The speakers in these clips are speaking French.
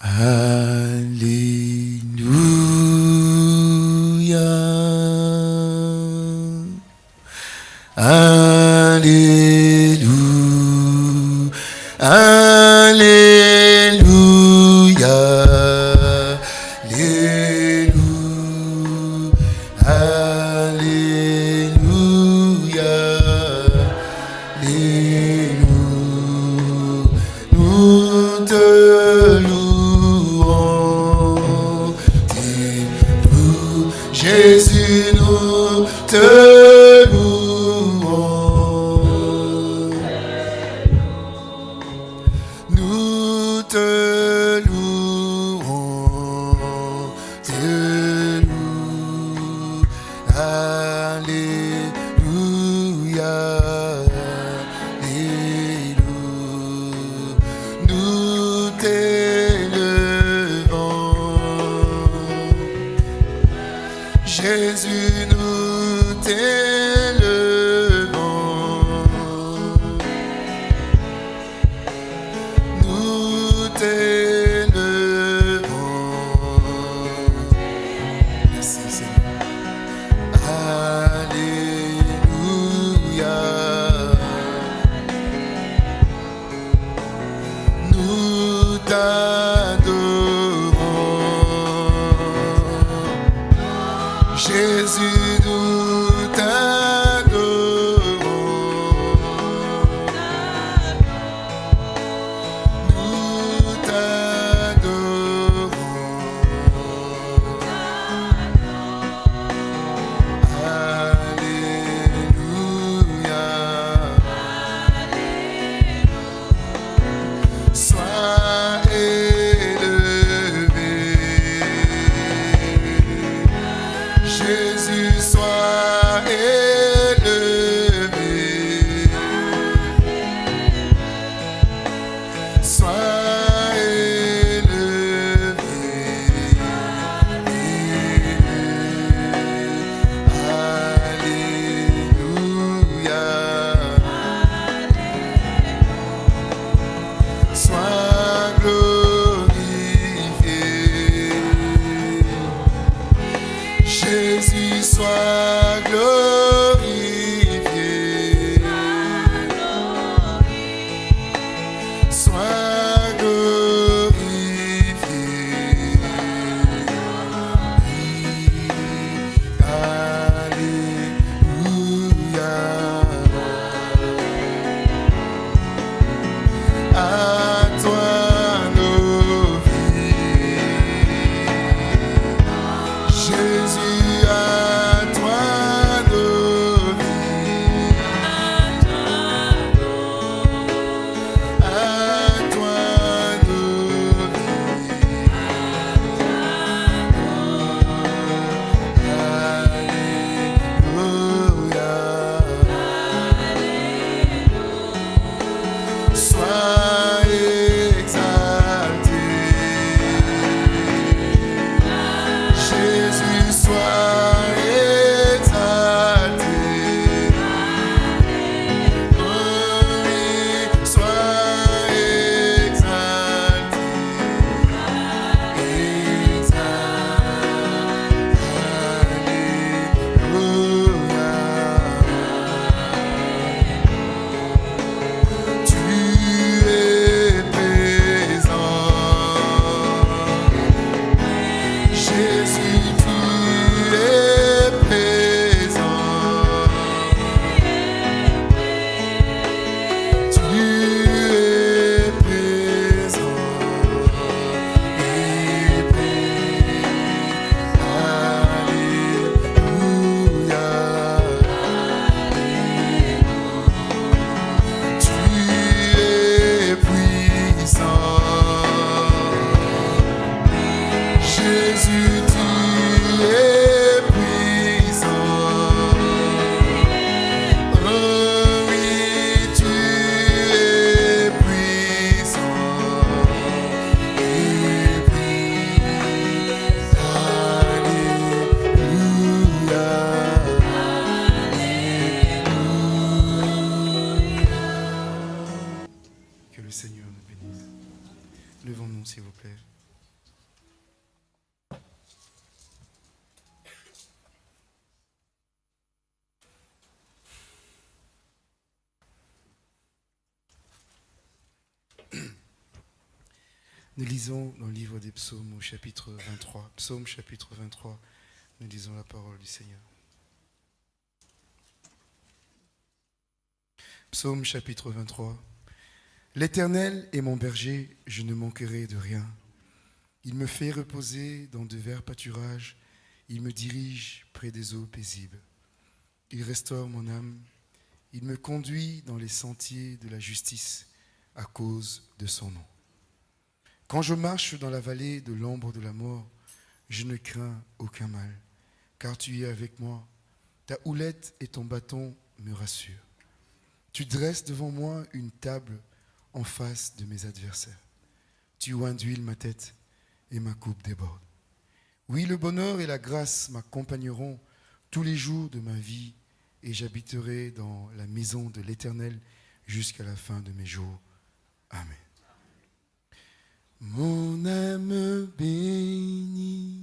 Seigneur au chapitre 23. Psaume chapitre 23. Nous lisons la parole du Seigneur. Psaume chapitre 23. L'Éternel est mon berger, je ne manquerai de rien. Il me fait reposer dans de verts pâturages, il me dirige près des eaux paisibles. Il restaure mon âme, il me conduit dans les sentiers de la justice à cause de son nom. Quand je marche dans la vallée de l'ombre de la mort, je ne crains aucun mal, car tu es avec moi. Ta houlette et ton bâton me rassurent. Tu dresses devant moi une table en face de mes adversaires. Tu induis ma tête et ma coupe déborde. Oui, le bonheur et la grâce m'accompagneront tous les jours de ma vie et j'habiterai dans la maison de l'Éternel jusqu'à la fin de mes jours. Amen. Mon âme bénit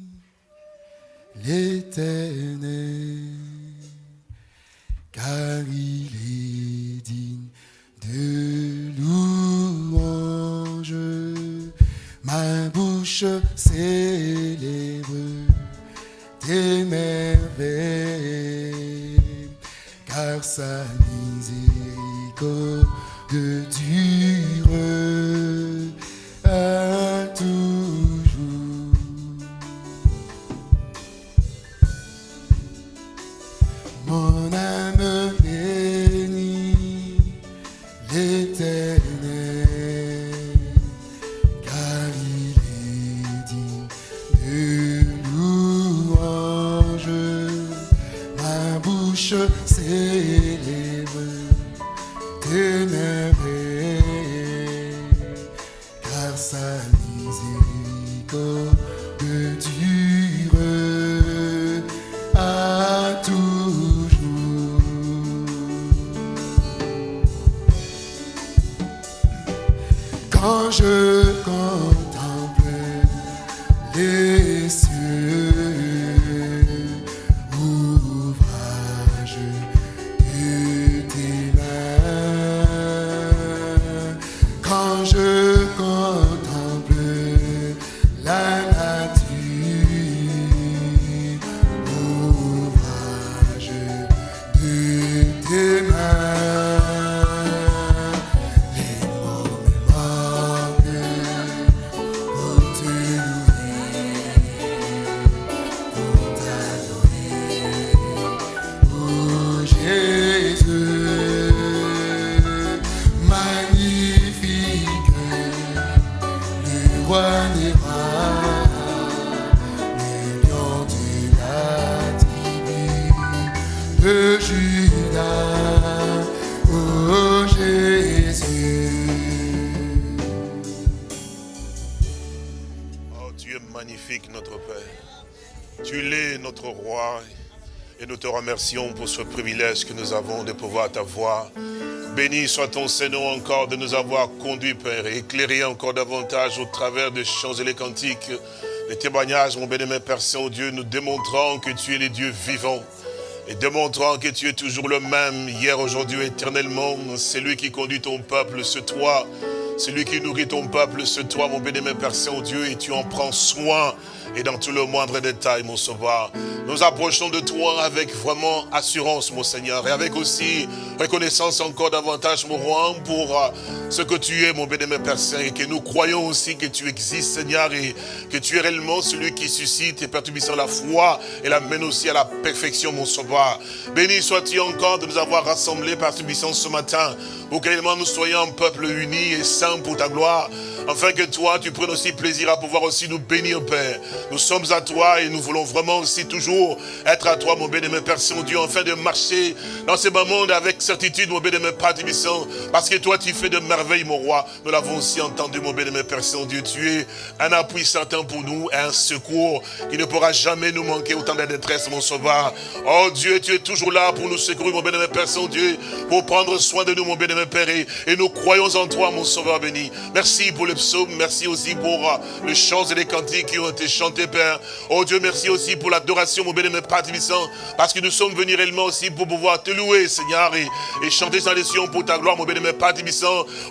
l'Éternel, car il est digne de louange. Ma bouche célèbre tes car sa miséricorde dure remercions pour ce privilège que nous avons de pouvoir t'avoir. Béni soit ton Seigneur encore de nous avoir conduits, Père, et éclairé encore davantage au travers des chants et les cantiques, les témoignages, mon bénémoine Père Saint-Dieu, nous démontrant que tu es le Dieu vivant. Et démontrant que tu es toujours le même, hier, aujourd'hui, éternellement, c'est lui qui conduit ton peuple, c'est toi. C'est lui qui nourrit ton peuple, c'est toi, mon bénémoine Père Saint-Dieu, et tu en prends soin, et dans tout le moindre détail, mon sauveur. Nous approchons de toi avec vraiment assurance, mon Seigneur, et avec aussi reconnaissance encore davantage, mon roi, pour euh, ce que tu es, mon bénémoine Père Saint, et que nous croyons aussi que tu existes, Seigneur, et que tu es réellement celui qui suscite et perturbissant la foi, et l'amène aussi à la perfection, mon sauveur. Béni sois-tu encore de nous avoir rassemblés, perturbissant ce matin, pour que nous soyons un peuple uni et saint pour ta gloire, afin que toi, tu prennes aussi plaisir à pouvoir aussi nous bénir, Père. Nous sommes à toi et nous voulons vraiment aussi toujours être à toi, mon bénémoine Père Saint-Dieu, afin de marcher dans ces moments avec certitude, mon bénémoine Père Tibissant, parce que toi, tu fais de merveilles, mon roi. Nous l'avons aussi entendu, mon bénémoine Père Saint-Dieu. Tu es un appui certain pour nous, un secours qui ne pourra jamais nous manquer autant de détresse, mon sauveur. Oh Dieu, tu es toujours là pour nous secourir, mon bénémoine Père Saint-Dieu, pour prendre soin de nous, mon bénémoine Père, et, nous croyons en toi, mon sauveur béni. Merci pour le psaume, merci aussi pour euh, les chants et les cantiques qui ont été chantés, Père. Oh Dieu, merci aussi pour l'adoration, mon bénémoine Père parce que nous sommes venus réellement aussi pour pouvoir te louer, Seigneur, et, chanter sans les pour ta gloire, mon bénémoine Père.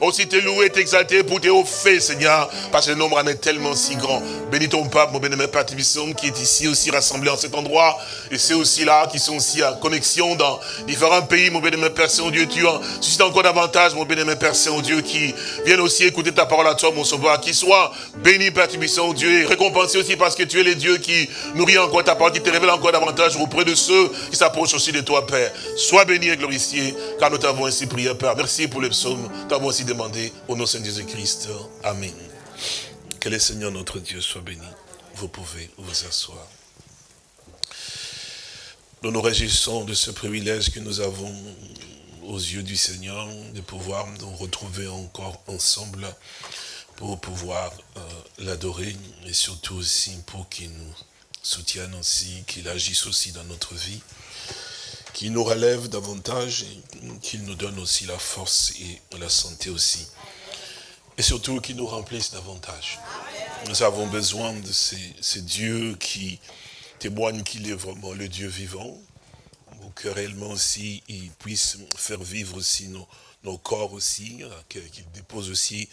Aussi te louer, t'exalter pour tes hauts Seigneur, parce que le nombre en est tellement si grand. Bénis ton pape, mon bénémoine Père qui est ici aussi rassemblé en cet endroit, et c'est aussi là, qui sont aussi en connexion dans différents pays, mon bénémoine Père Saint-Dieu, tu as suscité encore davantage, mon bénémoine Père Saint-Dieu, qui viennent aussi écouter ta parole à toi, mon sauveur, qui soit béni, Père Tibissant, Dieu, et récompensé aussi parce que tu es le Dieu qui nourrit encore ta parole, qui te révèle encore davantage auprès de ceux qui s'approchent aussi de toi, Père. Sois béni et glorifié, car nous t'avons ainsi prié, Père. Merci pour les psaumes, t'avons aussi demandé au nom de Jésus-Christ. Amen. Que le Seigneur notre Dieu soit béni. Vous pouvez vous asseoir. Nous nous réjouissons de ce privilège que nous avons aux yeux du Seigneur de pouvoir nous retrouver encore ensemble pour pouvoir euh, l'adorer et surtout aussi pour qu'il nous soutienne aussi, qu'il agisse aussi dans notre vie, qu'il nous relève davantage et qu'il nous donne aussi la force et la santé aussi. Et surtout qu'il nous remplisse davantage. Nous avons besoin de ces, ces dieux qui témoignent qu'il est vraiment le Dieu vivant, pour que réellement aussi il puisse faire vivre aussi nos, nos corps aussi, qu'il dépose aussi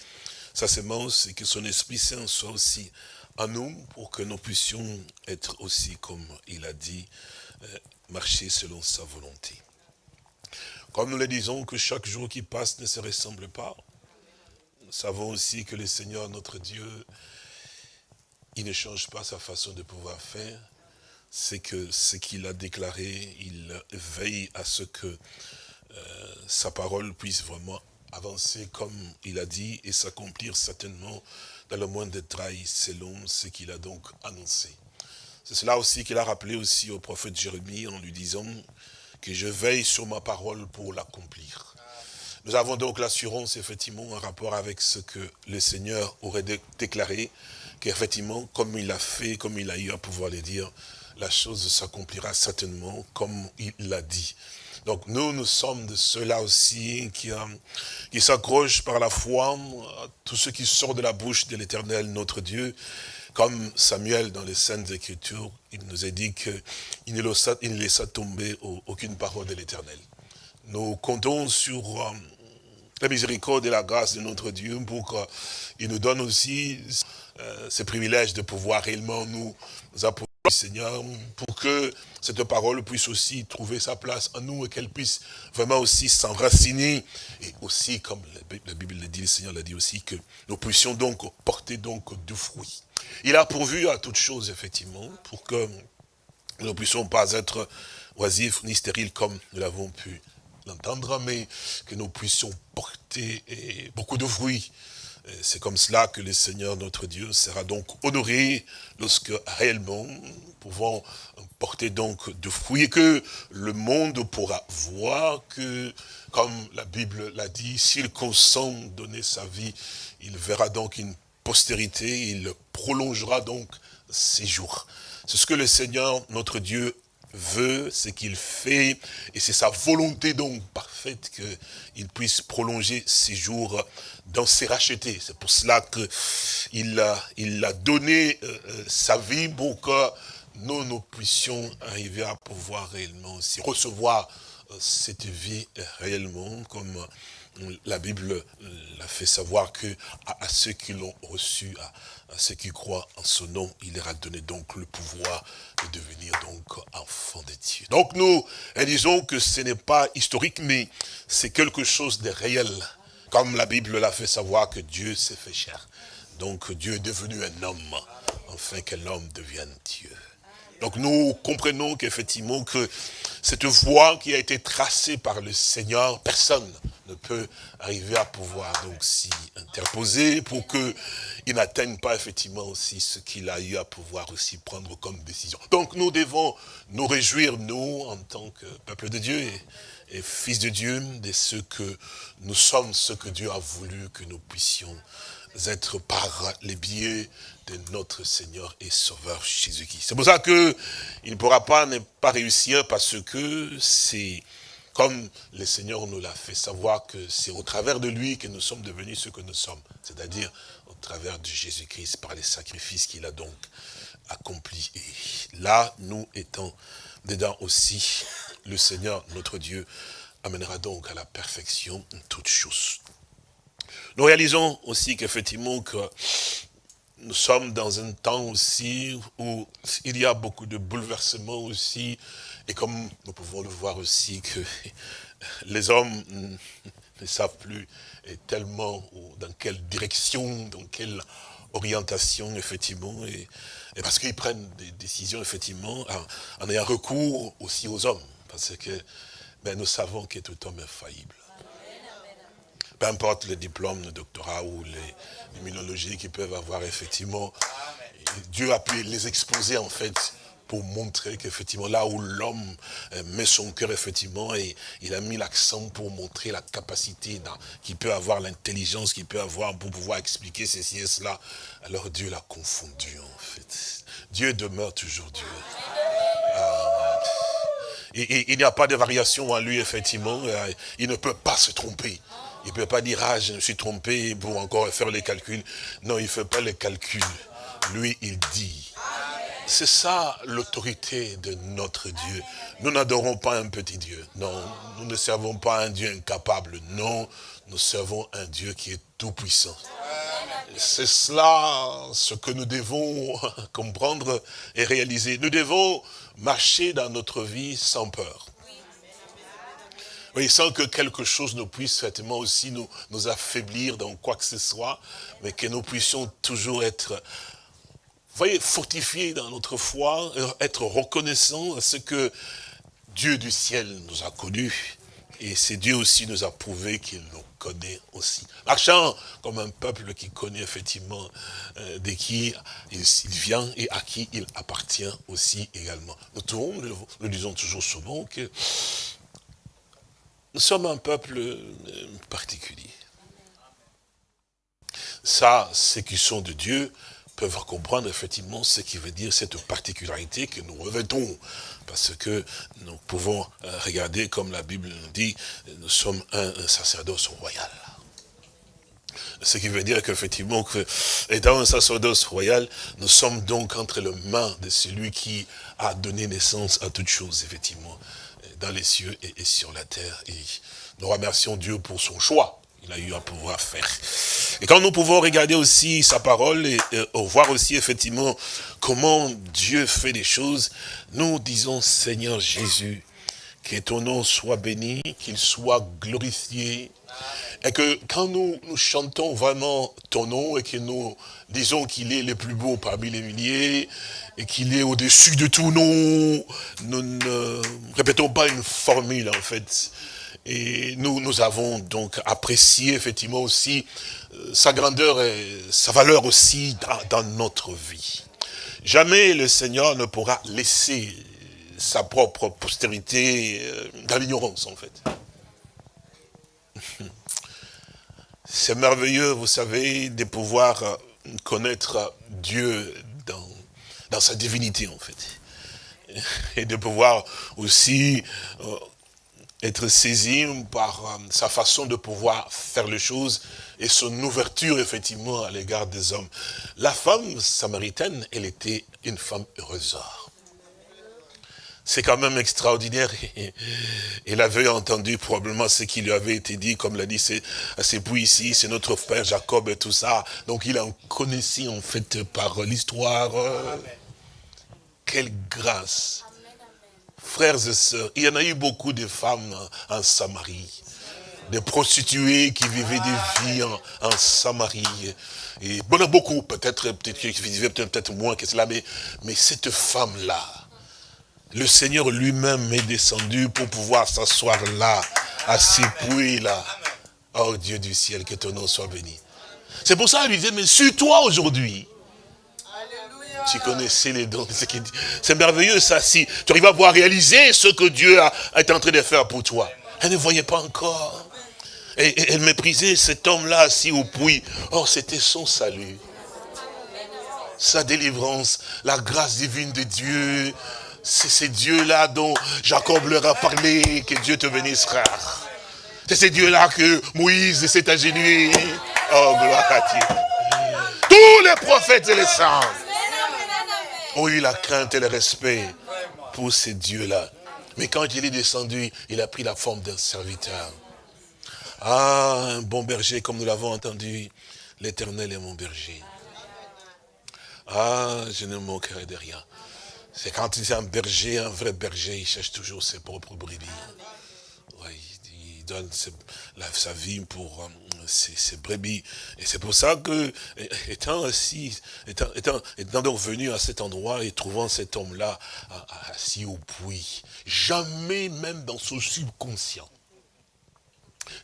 sa semence et que son Esprit Saint soit aussi à nous pour que nous puissions être aussi, comme il a dit, euh, marcher selon sa volonté. Comme nous le disons, que chaque jour qui passe ne se ressemble pas, nous savons aussi que le Seigneur, notre Dieu, il ne change pas sa façon de pouvoir faire. C'est que ce qu'il a déclaré, il veille à ce que euh, sa parole puisse vraiment avancer comme il a dit et s'accomplir certainement dans le moindre détail selon ce qu'il a donc annoncé. C'est cela aussi qu'il a rappelé aussi au prophète Jérémie en lui disant que je veille sur ma parole pour l'accomplir. Nous avons donc l'assurance, effectivement, en rapport avec ce que le Seigneur aurait déclaré, qu'effectivement, comme il a fait, comme il a eu à pouvoir le dire, la chose s'accomplira certainement comme il l'a dit. Donc nous, nous sommes de ceux-là aussi qui, euh, s'accrochent par la foi à tout ce qui sort de la bouche de l'éternel, notre Dieu. Comme Samuel dans les Saintes Écritures, il nous a dit qu'il ne, ne laissa tomber aucune parole de l'éternel. Nous comptons sur euh, la miséricorde et la grâce de notre Dieu pour qu'il nous donne aussi euh, ce privilège de pouvoir réellement nous apporter Seigneur, pour que cette parole puisse aussi trouver sa place en nous et qu'elle puisse vraiment aussi s'enraciner. Et aussi, comme la Bible le dit, le Seigneur l'a dit aussi, que nous puissions donc porter donc du fruit. Il a pourvu à toutes choses, effectivement, pour que nous ne puissions pas être oisifs ni stériles comme nous l'avons pu l'entendre, mais que nous puissions porter beaucoup de fruits c'est comme cela que le Seigneur notre Dieu sera donc honoré lorsque réellement pouvons porter donc de fruits et que le monde pourra voir que, comme la Bible l'a dit, s'il consent donner sa vie, il verra donc une postérité, il prolongera donc ses jours. C'est ce que le Seigneur notre Dieu veut, ce qu'il fait, et c'est sa volonté donc parfaite qu'il puisse prolonger ses jours dans ses rachetés. C'est pour cela qu'il a, il a donné euh, euh, sa vie pour que nous, nous puissions arriver à pouvoir réellement aussi recevoir euh, cette vie réellement comme la Bible l'a fait savoir que à, ceux qui l'ont reçu, à, ceux qui croient en son nom, il leur a donné donc le pouvoir de devenir donc enfants de Dieu. Donc nous disons que ce n'est pas historique, mais c'est quelque chose de réel. Comme la Bible l'a fait savoir que Dieu s'est fait cher. Donc Dieu est devenu un homme, afin que l'homme devienne Dieu. Donc nous comprenons qu'effectivement que cette voie qui a été tracée par le Seigneur, personne ne peut arriver à pouvoir donc s'y interposer pour qu'il n'atteigne pas effectivement aussi ce qu'il a eu à pouvoir aussi prendre comme décision. Donc nous devons nous réjouir, nous, en tant que peuple de Dieu et, et fils de Dieu, de ce que nous sommes, ce que Dieu a voulu que nous puissions être par les biais notre Seigneur et Sauveur Jésus-Christ. C'est pour ça qu'il ne pourra pas ne pas réussir parce que c'est comme le Seigneur nous l'a fait savoir que c'est au travers de lui que nous sommes devenus ce que nous sommes, c'est-à-dire au travers de Jésus-Christ par les sacrifices qu'il a donc accomplis. Et là, nous étant dedans aussi, le Seigneur, notre Dieu, amènera donc à la perfection toutes choses. Nous réalisons aussi qu'effectivement que nous sommes dans un temps aussi où il y a beaucoup de bouleversements aussi, et comme nous pouvons le voir aussi que les hommes ne savent plus tellement dans quelle direction, dans quelle orientation, effectivement, et, parce qu'ils prennent des décisions, effectivement, en, ayant recours aussi aux hommes, parce que ben, nous savons que tout homme est faillible. Peu importe les diplômes, le doctorat ou les immunologies qu'ils peuvent avoir, effectivement, Dieu a pu les exposer, en fait, pour montrer qu'effectivement, là où l'homme euh, met son cœur, effectivement, et il a mis l'accent pour montrer la capacité qu'il peut avoir, l'intelligence qu'il peut avoir pour pouvoir expliquer ceci et cela, alors Dieu l'a confondu, en fait. Dieu demeure toujours Dieu. Et, il n'y a pas de variation en lui, effectivement. Euh, il ne peut pas se tromper. Il ne peut pas dire, ah, je me suis trompé pour encore faire les calculs. Non, il ne fait pas les calculs. Lui, il dit. C'est ça l'autorité de notre Dieu. Nous n'adorons pas un petit Dieu. Non, nous ne servons pas un Dieu incapable. Non, nous servons un Dieu qui est tout puissant. C'est cela ce que nous devons comprendre et réaliser. Nous devons marcher dans notre vie sans peur. Oui, sans que quelque chose ne puisse certainement aussi nous, nous affaiblir dans quoi que ce soit, mais que nous puissions toujours être, voyez, fortifiés dans notre foi, être reconnaissants à ce que Dieu du ciel nous a connus, et c'est Dieu aussi nous a prouvé qu'il nous connaît aussi. Marchant comme un peuple qui connaît effectivement euh, de qui il, vient et à qui il appartient aussi également. Nous, trouvons, nous, disons toujours souvent que nous sommes un peuple euh, particulier. Ça, ceux qui sont de Dieu peuvent comprendre effectivement ce qui veut dire cette particularité que nous revêtons parce que nous pouvons euh, regarder, comme la Bible nous dit, nous sommes un, sacerdoce royal. Ce qui veut dire qu'effectivement, que, étant un sacerdoce royal, nous sommes donc entre les mains de celui qui a donné naissance à toutes choses, effectivement, dans les cieux et sur la terre. Et nous remercions Dieu pour son choix il a eu à pouvoir faire. Et quand nous pouvons regarder aussi sa parole et, voir aussi effectivement comment Dieu fait des choses, nous disons Seigneur Jésus, que ton nom soit béni, qu'il soit glorifié. Et que quand nous, chantons vraiment ton nom et que nous disons qu'il est le plus beau parmi les milliers et qu'il est au-dessus de tout nom, nous ne répétons pas une formule en fait. Et nous, nous avons donc apprécié effectivement aussi euh, sa grandeur et sa valeur aussi dans, notre vie. Jamais le Seigneur ne pourra laisser sa propre postérité euh, dans l'ignorance en fait. C'est merveilleux, vous savez, de pouvoir euh, connaître Dieu dans, sa divinité en fait. Et de pouvoir aussi être saisi par euh, sa façon de pouvoir faire les choses et son ouverture, effectivement, à l'égard des hommes. La femme samaritaine, elle était une femme heureuse. C'est quand même extraordinaire. Elle avait entendu probablement ce qui lui avait été dit, comme l'a dit à ses bouts ici, c'est notre frère Jacob et tout ça. Donc il en connaissait en fait par l'histoire. Quelle grâce frères et sœurs, il y en a eu beaucoup de femmes en Samarie, des prostituées qui vivaient des vies en, Samarie. Et bon, beaucoup, peut-être peut qui vivaient peut-être moins que cela, mais, mais cette femme-là, le Seigneur lui-même est descendu pour pouvoir s'asseoir là, à ces puits-là. Oh Dieu du ciel, que ton nom soit béni. C'est pour ça qu'il lui disait, mais sur toi aujourd'hui, tu connaissais les dons. C'est merveilleux ça, si tu arrives à voir réaliser ce que Dieu a, été en train de faire pour toi. Elle ne voyait pas encore. Et, elle méprisait cet homme-là assis au puits. Oh, c'était son salut. Sa délivrance, la grâce divine de Dieu, C'est ces dieux-là dont Jacob leur a parlé, que Dieu te bénisse, frère. C'est ces dieux-là que Moïse s'est agenouillé. Oh, gloire à Dieu. Tous les prophètes et les saints ont eu la crainte et le respect pour ces dieux-là. Mais quand il est descendu, il a pris la forme d'un serviteur. Ah, un bon berger, comme nous l'avons entendu, l'éternel est mon berger. Ah, je ne manquerai de rien. C'est quand il est un berger, un vrai berger, il cherche toujours ses propres brebis. il donne sa vie pour euh, ses, brebis. Et c'est pour ça que, étant assis, étant, étant, donc venu à cet endroit et trouvant cet homme-là assis au puits, jamais même dans son subconscient,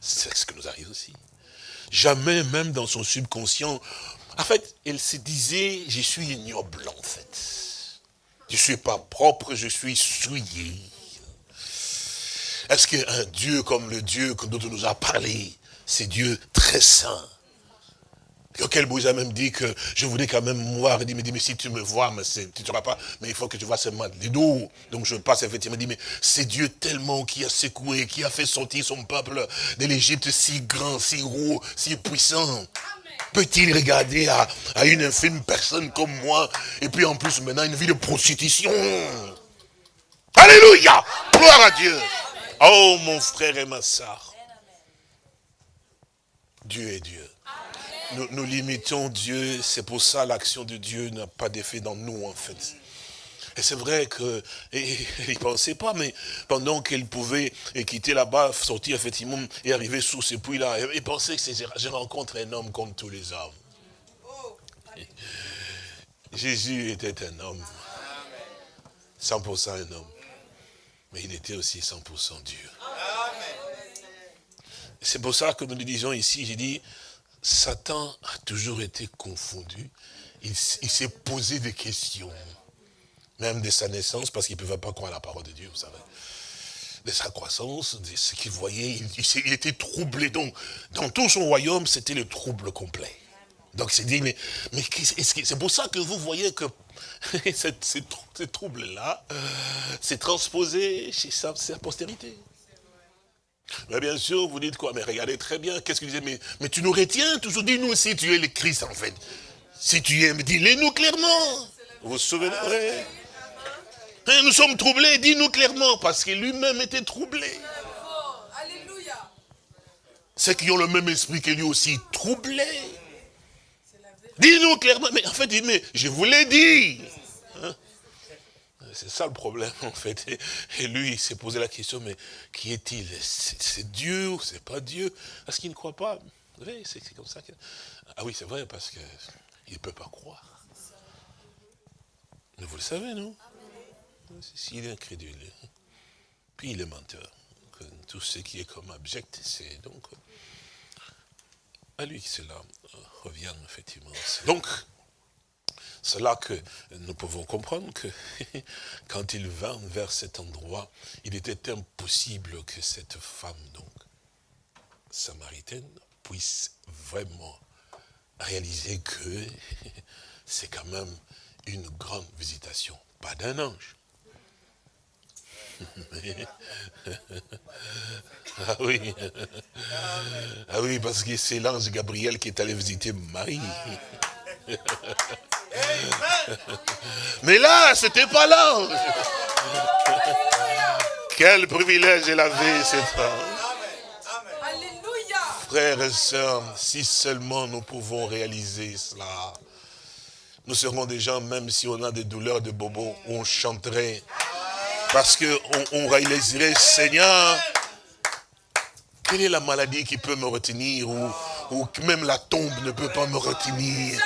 c'est ce que nous arrive aussi, jamais même dans son subconscient, en fait, elle se disait, je suis ignoble en fait. Je ne suis pas propre, je suis souillé. Est-ce qu'un Dieu comme le Dieu dont on nous a parlé, c'est Dieu très saint, auquel Moïse a même dit que je voulais quand même voir, il dit, mais, dit, mais si tu me vois, mais tu ne seras pas, mais il faut que tu vois seulement les dos. Donc je passe effectivement, il dit, mais c'est Dieu tellement qui a secoué, qui a fait sortir son peuple de l'Égypte si grand, si gros, si puissant. Peut-il regarder à, une infime personne comme moi, et puis en plus maintenant une vie de prostitution? Alléluia! Gloire à Dieu! Oh mon frère et ma soeur, Dieu est Dieu. Nous, nous limitons Dieu, c'est pour ça l'action de Dieu n'a pas d'effet dans nous en fait. Et c'est vrai qu'il ne pensait pas, mais pendant qu'il pouvait quitter là-bas, sortir effectivement et arriver sous ce puits-là, il pensait que je rencontre un homme comme tous les hommes. Jésus était un homme, 100% un homme, mais il était aussi 100% Dieu. C'est pour ça que nous disons ici, j'ai dit, Satan a toujours été confondu, il s'est posé des questions même de sa naissance, parce qu'il ne pouvait pas croire à la parole de Dieu, vous savez. De sa croissance, de ce qu'il voyait, il, était troublé. Donc, dans tout son royaume, c'était le trouble complet. Donc, c'est dit, mais, mais c'est pour ça que vous voyez que ces, troubles-là, c'est transposé chez sa, postérité. Mais bien sûr, vous dites quoi? Mais regardez très bien, qu'est-ce qu'il disait? Mais, tu nous retiens toujours, dis-nous si tu es le Christ, en fait. Si tu es, dis-le-nous clairement. Vous vous souvenez? Hein, nous sommes troublés, dis-nous clairement, parce que lui-même était troublé. Ceux qui ont le même esprit que lui aussi, troublé. Dis-nous clairement, mais en fait, mais je vous l'ai dit. Hein? C'est ça le problème, en fait. Et lui, il s'est posé la question, mais qui est-il? C'est Dieu ou c'est pas Dieu? Est-ce qu'il ne croit pas? Oui, c'est comme ça. Ah oui, c'est vrai, parce qu'il ne peut pas croire. Mais vous le savez, non? S'il est incrédule, puis il est menteur. Tout ce qui est comme abject, c'est donc à lui que cela revient effectivement. Donc, c'est là que nous pouvons comprendre que quand il vint vers cet endroit, il était impossible que cette femme, donc, samaritaine, puisse vraiment réaliser que c'est quand même une grande visitation, pas d'un ange, ah oui. Ah oui, parce que c'est l'ange Gabriel qui est allé visiter Marie. Mais là, c'était pas l'ange. Quel privilège elle avait, cette femme. Frères et sœurs, si seulement nous pouvons réaliser cela, nous serons des gens, même si on a des douleurs de bobo, on chanterait parce qu'on on réaliserait, Seigneur, quelle est la maladie qui peut me retenir ou, même la tombe ne peut pas me retenir?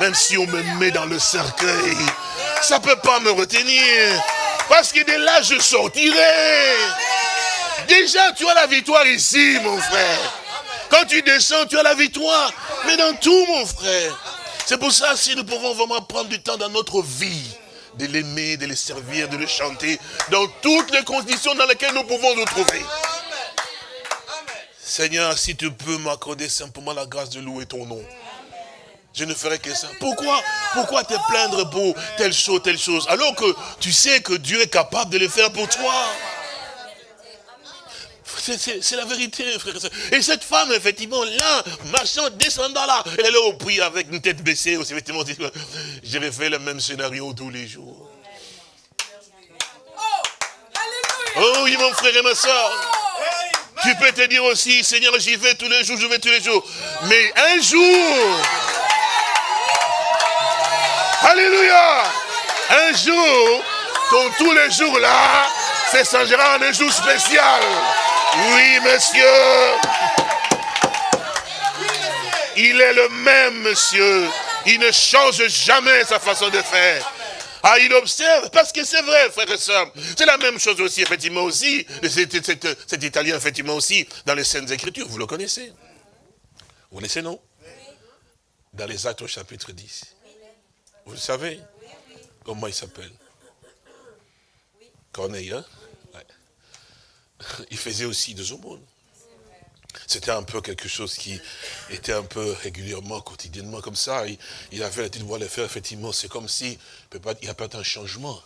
Même si on me met dans le cercueil, ça ne peut pas me retenir. Parce que de là, je sortirai. Déjà, tu as la victoire ici, mon frère. Quand tu descends, tu as la victoire. Mais dans tout, mon frère. C'est pour ça, si nous pouvons vraiment prendre du temps dans notre vie, de l'aimer, de le servir, de le chanter, dans toutes les conditions dans lesquelles nous pouvons nous trouver. Seigneur, si tu peux m'accorder simplement la grâce de louer ton nom. Je ne ferai que ça. Pourquoi Pourquoi te plaindre pour telle chose, telle chose Alors que tu sais que Dieu est capable de le faire pour toi? C'est la vérité, frère et Et cette femme, effectivement, là, marchant, descendant là, elle est au prix avec une tête baissée, effectivement, j'avais fait le même scénario tous les jours. Oh oui, mon frère et ma soeur. Tu peux te dire aussi, Seigneur, j'y vais tous les jours, je vais tous les jours. Mais un jour, Alléluia, un jour, ton tous les jours là, c'est changera en un jour spécial. Oui, monsieur. Il est le même, monsieur. Il ne change jamais sa façon de faire. Ah, il observe, parce que c'est vrai, frère et soeur. C'est la même chose aussi, effectivement, aussi. Cet, Italien, effectivement, aussi, dans les scènes Écritures. Vous le connaissez? Vous connaissez, non? Dans les Actes au chapitre 10. Vous le savez? Comment il s'appelle? Corneille, hein? il faisait aussi des aumônes. C'était un peu quelque chose qui était un peu régulièrement, quotidiennement comme ça. Il, avait la de voir le faire, effectivement. C'est comme si il n'y a pas un changement.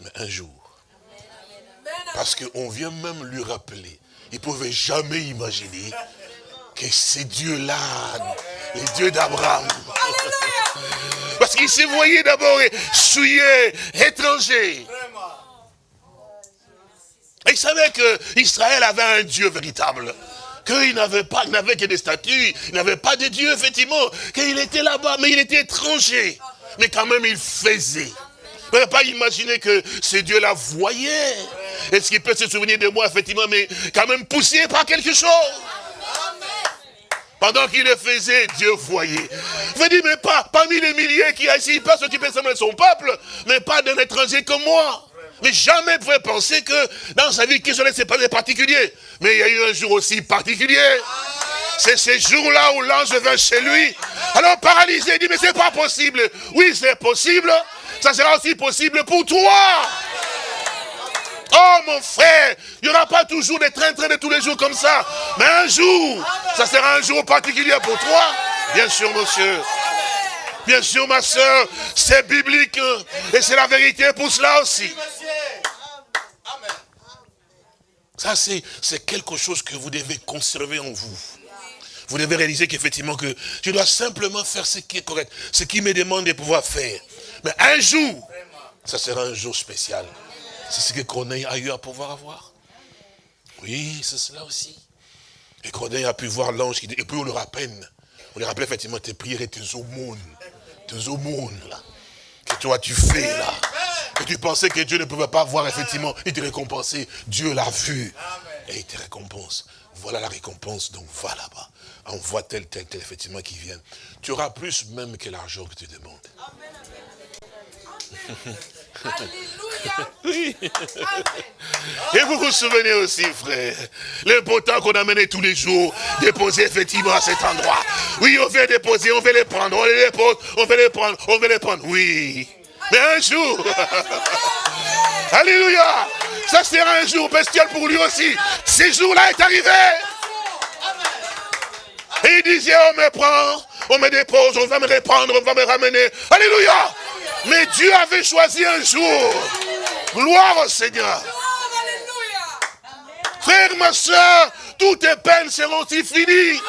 Mais un jour. Parce qu'on vient même lui rappeler. Il ne pouvait jamais imaginer que c'est Dieu-là, les dieux d'Abraham. Parce qu'il s'est voyé d'abord souillé, étranger. Il savait qu'Israël avait un Dieu véritable. Qu'il n'avait pas, n'avait que des statues, il n'avait pas de Dieu, effectivement, qu'il était là-bas, mais il était étranger. Mais quand même, il faisait. Vous ne pas imaginer que ce Dieu-là voyait. Est-ce qu'il peut se souvenir de moi, effectivement, mais quand même poussé par quelque chose? Pendant qu'il le faisait, Dieu voyait. Veux dire, mais pas parmi les milliers qui a ici, pas s'occuper seulement de son peuple, mais pas d'un étranger comme moi. Mais jamais ne pouvait penser que dans sa vie, qu'il n'est pas des particuliers. Mais il y a eu un jour aussi particulier. C'est ce jour-là où l'ange vint chez lui. Alors paralysé, il dit, mais c'est pas possible. Oui, c'est possible. Ça sera aussi possible pour toi. Oh mon frère, il n'y aura pas toujours des trains-trains de tous les jours comme ça. Mais un jour, ça sera un jour particulier pour toi. Bien sûr, monsieur. Bien sûr, ma soeur, c'est biblique. Et c'est la vérité pour cela aussi. Ça, c'est quelque chose que vous devez conserver en vous. Vous devez réaliser qu'effectivement, que je dois simplement faire ce qui est correct, ce qui me demande de pouvoir faire. Mais un jour, ça sera un jour spécial. C'est ce que Corneille a eu à pouvoir avoir. Oui, c'est cela aussi. Et Corneille a pu voir l'ange qui dit, et puis on le rappelle. On lui rappelle effectivement tes prières et tes aumônes. Tes aumônes, là. Que toi tu fais, là. Et tu pensais que Dieu ne pouvait pas voir, effectivement, et te récompenser. Dieu l'a vu. Et il te récompense. Voilà la récompense, donc va là-bas. On voit tel, tel, tel, effectivement, qui vient. Tu auras plus même que l'argent que tu demandes. Oui. Et vous vous souvenez aussi, frère, l'important qu'on a mené tous les jours, déposer effectivement à cet endroit. Oui, on veut déposer, on veut les prendre, on les dépose, on veut les prendre, on veut les prendre. Oui. Mais un jour, Alléluia, ça sera un jour bestial pour lui aussi. Ce jour-là est arrivé. Et il disait, on me prend, on me dépose, on va me reprendre, on va me ramener. Alléluia. Mais Dieu avait choisi un jour. Gloire au Seigneur. Frère, ma soeur, toutes tes peines seront finies?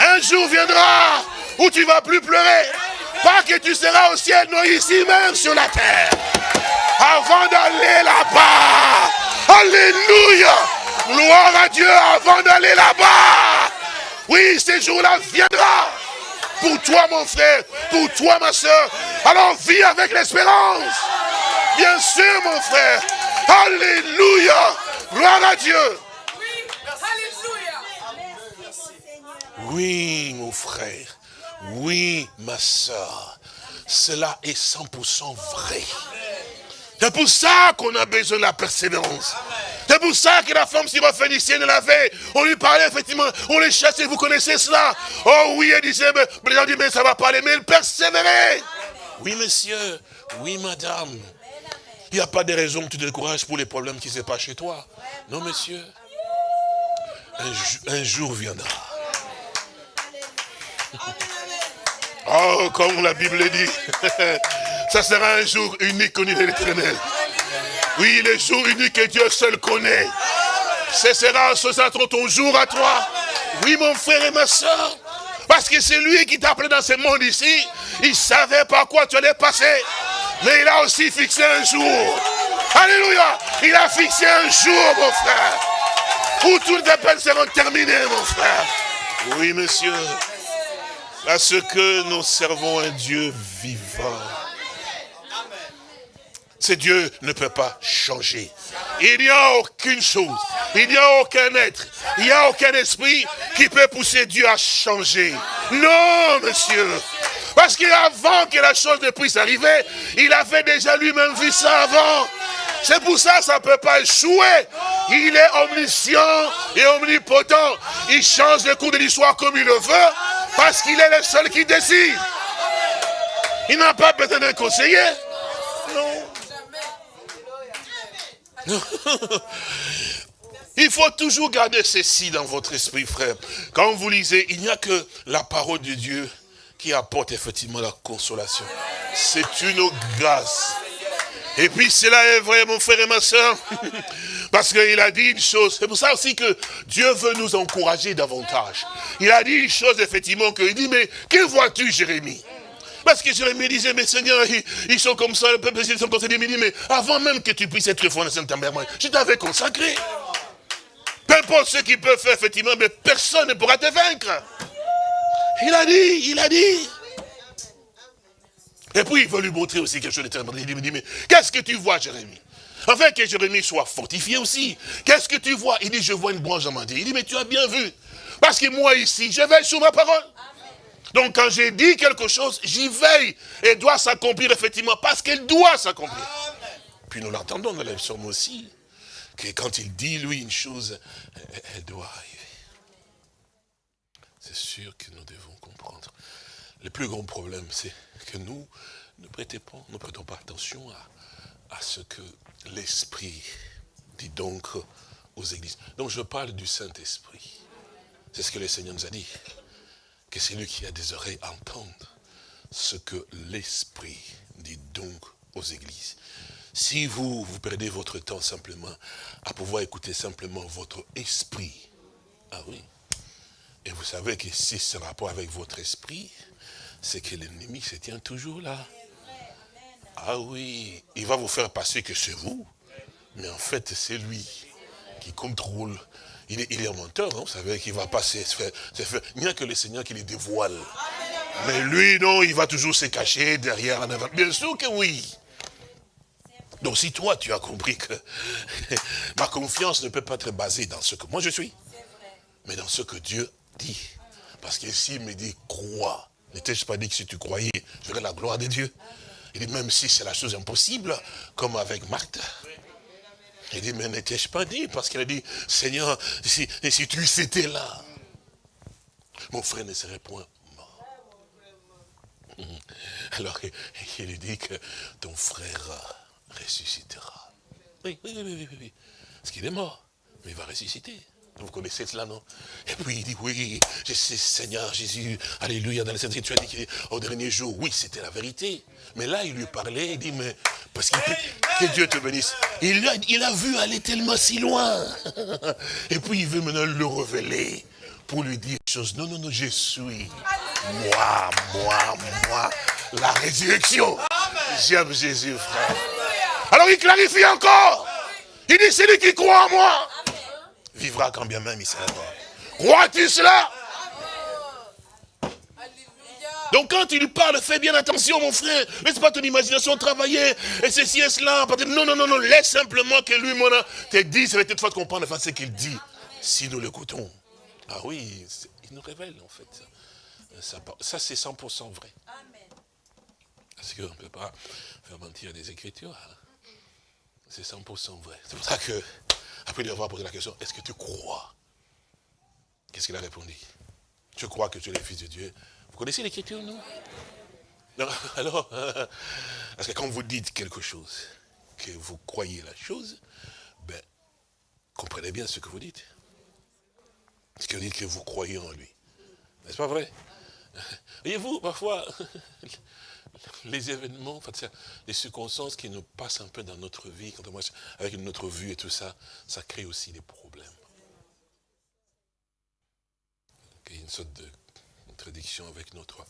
Un jour viendra où tu ne vas plus pleurer. Pas que tu seras au ciel, non ici même sur la terre. Avant d'aller là-bas. Alléluia. Gloire à Dieu avant d'aller là-bas. Oui, ce jour-là viendra. Pour toi, mon frère. Pour toi, ma soeur. Alors vis avec l'espérance. Bien sûr, mon frère. Alléluia. Gloire à Dieu. Oui, mon frère. Oui, ma soeur, cela est 100% vrai. C'est pour ça qu'on a besoin de la persévérance. C'est pour ça que la femme syrophénicienne l'avait. On lui parlait effectivement, on les chassait, vous connaissez cela. Oh oui, elle disait, mais, disent, mais ça va pas aller, mais elle persévérait. Oui, monsieur, oui, madame. Il n'y a pas de raison que tu te décourages pour les problèmes qui se passent chez toi. Non, monsieur. un jour viendra. Oh, comme la Bible dit, ça sera un jour unique connu de l'éternel. Oui, le jour unique que Dieu seul connaît. Ce sera, ce sera ton jour à toi. Oui, mon frère et ma soeur. Parce que c'est lui qui t'a appelé dans ce monde ici. Il savait par quoi tu allais passer. Mais il a aussi fixé un jour. Alléluia. Il a fixé un jour, mon frère. Où toutes les peines seront terminées, mon frère. Oui, monsieur. Parce que nous servons un Dieu vivant. Ce Dieu ne peut pas changer. Il n'y a aucune chose, il n'y a aucun être, il n'y a aucun esprit qui peut pousser Dieu à changer. Non, monsieur. Parce qu'avant que la chose ne puisse arriver, il avait déjà lui-même vu ça avant. C'est pour ça que ça ne peut pas échouer. Il est omniscient et omnipotent. Il change le cours de l'histoire comme il le veut, parce qu'il est le seul qui décide. Il n'a pas besoin d'un conseiller. Non. Il faut toujours garder ceci dans votre esprit, frère. Quand vous lisez, il n'y a que la parole de Dieu qui apporte effectivement la consolation. C'est une grâce. Et puis cela est vrai, mon frère et ma soeur, parce qu'il a dit une chose. C'est pour ça aussi que Dieu veut nous encourager davantage. Il a dit une chose, effectivement, qu'il dit, mais que vois-tu, Jérémie? Parce que Jérémie disait, mais Seigneur, ils, sont comme ça, le peuple, ils sont comme ça. Il dit, mais avant même que tu puisses être fondé mère, je t'avais consacré. Peu importe ce qu'il peut faire, effectivement, mais personne ne pourra te vaincre. Il a dit, il a dit. Et puis il veut lui montrer aussi quelque chose de très important. Il lui dit, mais qu'est-ce que tu vois, Jérémie? Afin que Jérémie soit fortifié aussi. Qu'est-ce que tu vois? Il dit, je vois une branche dit. Il dit, mais tu as bien vu. Parce que moi ici, je veille sur ma parole. Donc quand j'ai dit quelque chose, j'y veille. Et doit s'accomplir effectivement parce qu'elle doit s'accomplir. Puis nous l'entendons dans les psaumes aussi. Que quand il dit lui une chose, elle doit arriver. C'est sûr que nous devons comprendre. Le plus grand problème, c'est que nous ne prêtons pas, ne prêtons pas attention à, à ce que l'Esprit dit donc aux églises. Donc je parle du Saint-Esprit. C'est ce que le Seigneur nous a dit que c'est qui a des oreilles entendre ce que l'Esprit dit donc aux églises. Si vous, vous perdez votre temps simplement à pouvoir écouter simplement votre esprit, ah oui, et vous savez que si ce rapport avec votre esprit, c'est que l'ennemi se tient toujours là. Ah oui, il va vous faire passer que c'est vous, mais en fait c'est lui qui contrôle il est, il est un menteur, hein, vous savez qu'il va passer. Il n'y a que le Seigneur qui les dévoile. Mais lui, non, il va toujours se cacher derrière en avant. Bien sûr que oui. Donc si toi, tu as compris que ma confiance ne peut pas être basée dans ce que moi je suis, mais dans ce que Dieu dit. Parce que s'il me dit crois, n'étais-je pas dit que si tu croyais, je verrais la gloire de Dieu? Il dit même si c'est la chose impossible, comme avec Marthe, il dit, mais n'étais-je pas dit? Parce qu'il a dit, Seigneur, si, si tu étais là, mon frère ne serait point mort. Alors, il lui dit que ton frère ressuscitera. Oui, oui, oui, oui, oui. Parce qu'il est mort, mais il va ressusciter. Vous connaissez cela, non? Et puis il dit, oui, je sais, Seigneur Jésus, Alléluia, dans les Saintes tu as dit qu'au dernier jour, oui, c'était la vérité. Mais là, il lui parlait, il dit, mais, parce qu'il que Dieu te bénisse. Il a, il a vu aller tellement si loin. Et puis il veut maintenant le révéler pour lui dire une chose. Non, non, non, je suis moi, moi, moi, la résurrection. J'aime Jésus, frère. Alors il clarifie encore. Il dit, c'est lui qui croit en moi vivra quand bien même il sera mort. Crois-tu cela? Donc quand il parle, fais bien attention mon frère, laisse pas ton imagination travailler, et ceci et cela, non, non, non, non, laisse simplement que lui, mon te dise, c'est peut-être fois de comprendre enfin, ce qu'il dit, si nous l'écoutons. Ah oui, il nous révèle en fait. Ça, ça c'est 100% vrai. Parce qu'on ne peut pas faire mentir des Écritures. Hein? C'est 100% vrai. C'est pour ça que après lui avoir posé la question, est-ce que tu crois? Qu'est-ce qu'il a répondu? Je crois que tu es le Fils de Dieu? Vous connaissez l'écriture, non? Non, alors, parce que quand vous dites quelque chose, que vous croyez la chose, ben, comprenez bien ce que vous dites. Ce que vous dites que vous croyez en lui. N'est-ce pas vrai? Voyez-vous, parfois, les événements, les circonstances qui nous passent un peu dans notre vie, avec notre vue et tout ça, ça crée aussi des problèmes. Il y a une sorte de contradiction avec notre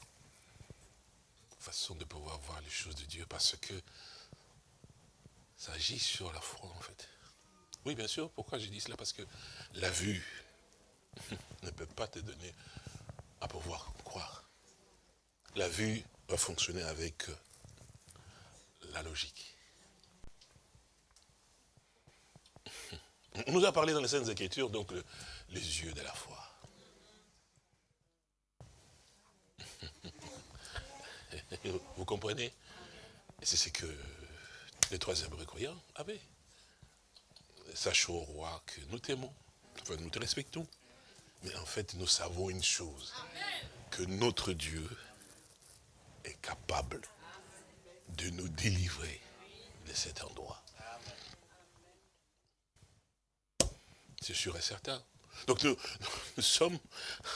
façon de pouvoir voir les choses de Dieu, parce que ça agit sur la foi, en fait. Oui, bien sûr, pourquoi j'ai dit cela? Parce que la vue ne peut pas te donner à pouvoir croire. La vue va fonctionner avec euh, la logique. On nous a parlé dans les Saintes Écritures, donc, les yeux de la foi. Vous comprenez? C'est ce que les trois hébreux croyants avaient. Sachons au roi que nous t'aimons, enfin nous te respectons. Mais en fait, nous savons une chose, que notre Dieu capable de nous délivrer de cet endroit. C'est sûr et certain. Donc nous, nous, sommes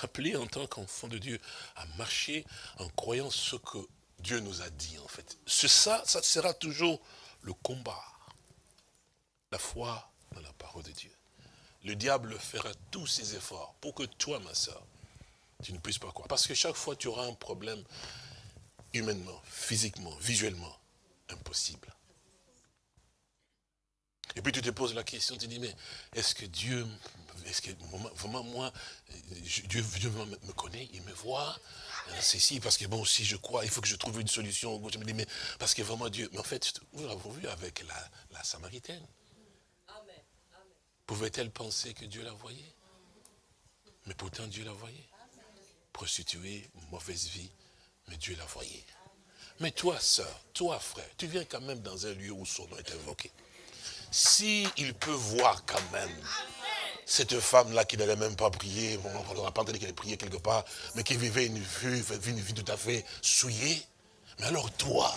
appelés en tant qu'enfants de Dieu à marcher en croyant ce que Dieu nous a dit en fait. C'est ça, ça sera toujours le combat. La foi dans la parole de Dieu. Le diable fera tous ses efforts pour que toi, ma soeur, tu ne puisses pas croire. Parce que chaque fois, tu auras un problème humainement, physiquement, visuellement, impossible. Et puis tu te poses la question, tu dis, mais est-ce que Dieu, est-ce que vraiment moi, Dieu, me connaît, il me voit C'est si, parce que bon, si je crois, il faut que je trouve une solution. Je me dis, mais parce que vraiment Dieu, mais en fait, nous l'avons vu avec la, la Samaritaine. Pouvait-elle penser que Dieu la voyait? Mais pourtant Dieu la voyait. Prostituée, mauvaise vie, mais Dieu la voyait. Mais toi, sœur, toi, frère, tu viens quand même dans un lieu où son nom est invoqué. Si peut voir quand même cette femme-là qui n'allait même pas prier, on n'a pas qu'elle priait quelque part, mais qui vivait une vie, une vie tout à fait souillée, mais alors toi,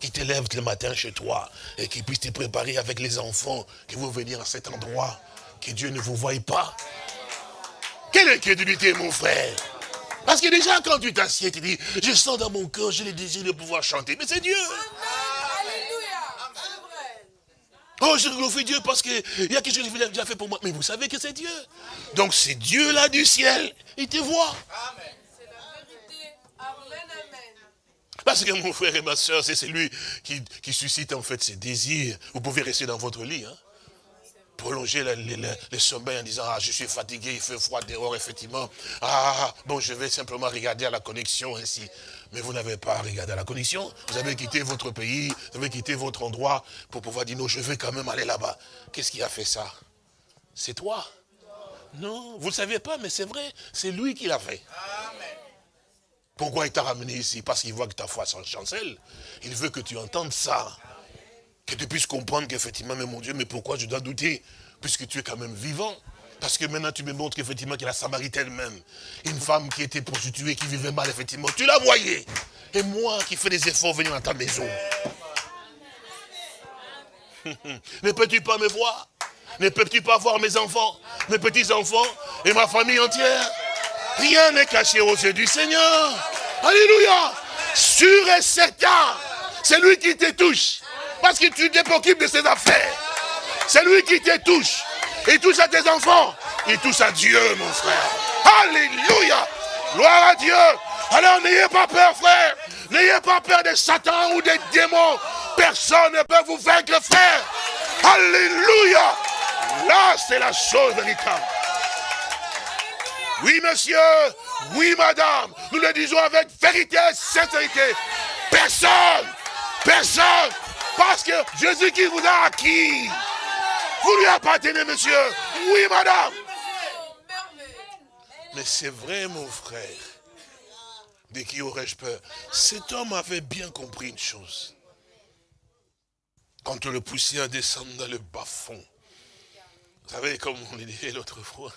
qui te lèves le matin chez toi et qui puisse te préparer avec les enfants, que vous venir à cet endroit, que Dieu ne vous voie pas. Quelle incrédulité, mon frère Parce que déjà, quand tu t'assieds, tu dis, je sens dans mon cœur, j'ai le désir de pouvoir chanter. Mais c'est Dieu. Oh, je glorifie Dieu parce qu'il y a quelque chose qu'il a déjà fait pour moi. Mais vous savez que c'est Dieu. Donc c'est Dieu là du ciel. Il te voit. Amen. Parce que mon frère et ma soeur, c'est celui qui, qui, suscite en fait ses désirs. Vous pouvez rester dans votre lit. Hein? Prolonger les, sommeils en disant, ah, je suis fatigué, il fait froid dehors, effectivement. Ah, bon, je vais simplement regarder à la connexion ainsi. Mais vous n'avez pas regardé à la connexion. Vous avez quitté votre pays, vous avez quitté votre endroit pour pouvoir dire, non, je vais quand même aller là-bas. Qu'est-ce qui a fait ça? C'est toi? Non, vous ne le savez pas, mais c'est vrai, c'est lui qui l'a fait. Pourquoi il t'a ramené ici? Parce qu'il voit que ta foi s'en chancelle. Il veut que tu entendes ça. Que tu puisses comprendre qu'effectivement, mais mon Dieu, mais pourquoi je dois douter Puisque tu es quand même vivant? Parce que maintenant, tu me montres qu'effectivement, a la Samaritaine même, une femme qui était prostituée, qui vivait mal, effectivement, tu la voyais. Et moi qui fais des efforts venir à ta maison. ne peux-tu pas me voir? Ne peux-tu pas voir mes enfants, mes petits-enfants et ma famille entière? Rien n'est caché aux yeux du Seigneur. Alléluia. Sûr et certain. C'est lui qui te touche. Parce que tu te préoccupes de ses affaires. C'est lui qui te touche. Il touche à tes enfants. Il touche à Dieu, mon frère. Alléluia. Gloire à Dieu. Alors n'ayez pas peur, frère. N'ayez pas peur de Satan ou des démons. Personne ne peut vous vaincre, frère. Alléluia. Là, c'est la chose véritable. Oui, monsieur. Oui, madame. Nous le disons avec vérité et sincérité. Personne. Personne. Parce que Jésus qui vous a acquis. Vous lui appartenez, monsieur. Oui, madame. Mais c'est vrai, mon frère. De qui aurais-je peur? Cet homme avait bien compris une chose. Quand le poussait à descendre dans le bas-fond, vous savez, comme on le disait l'autre fois,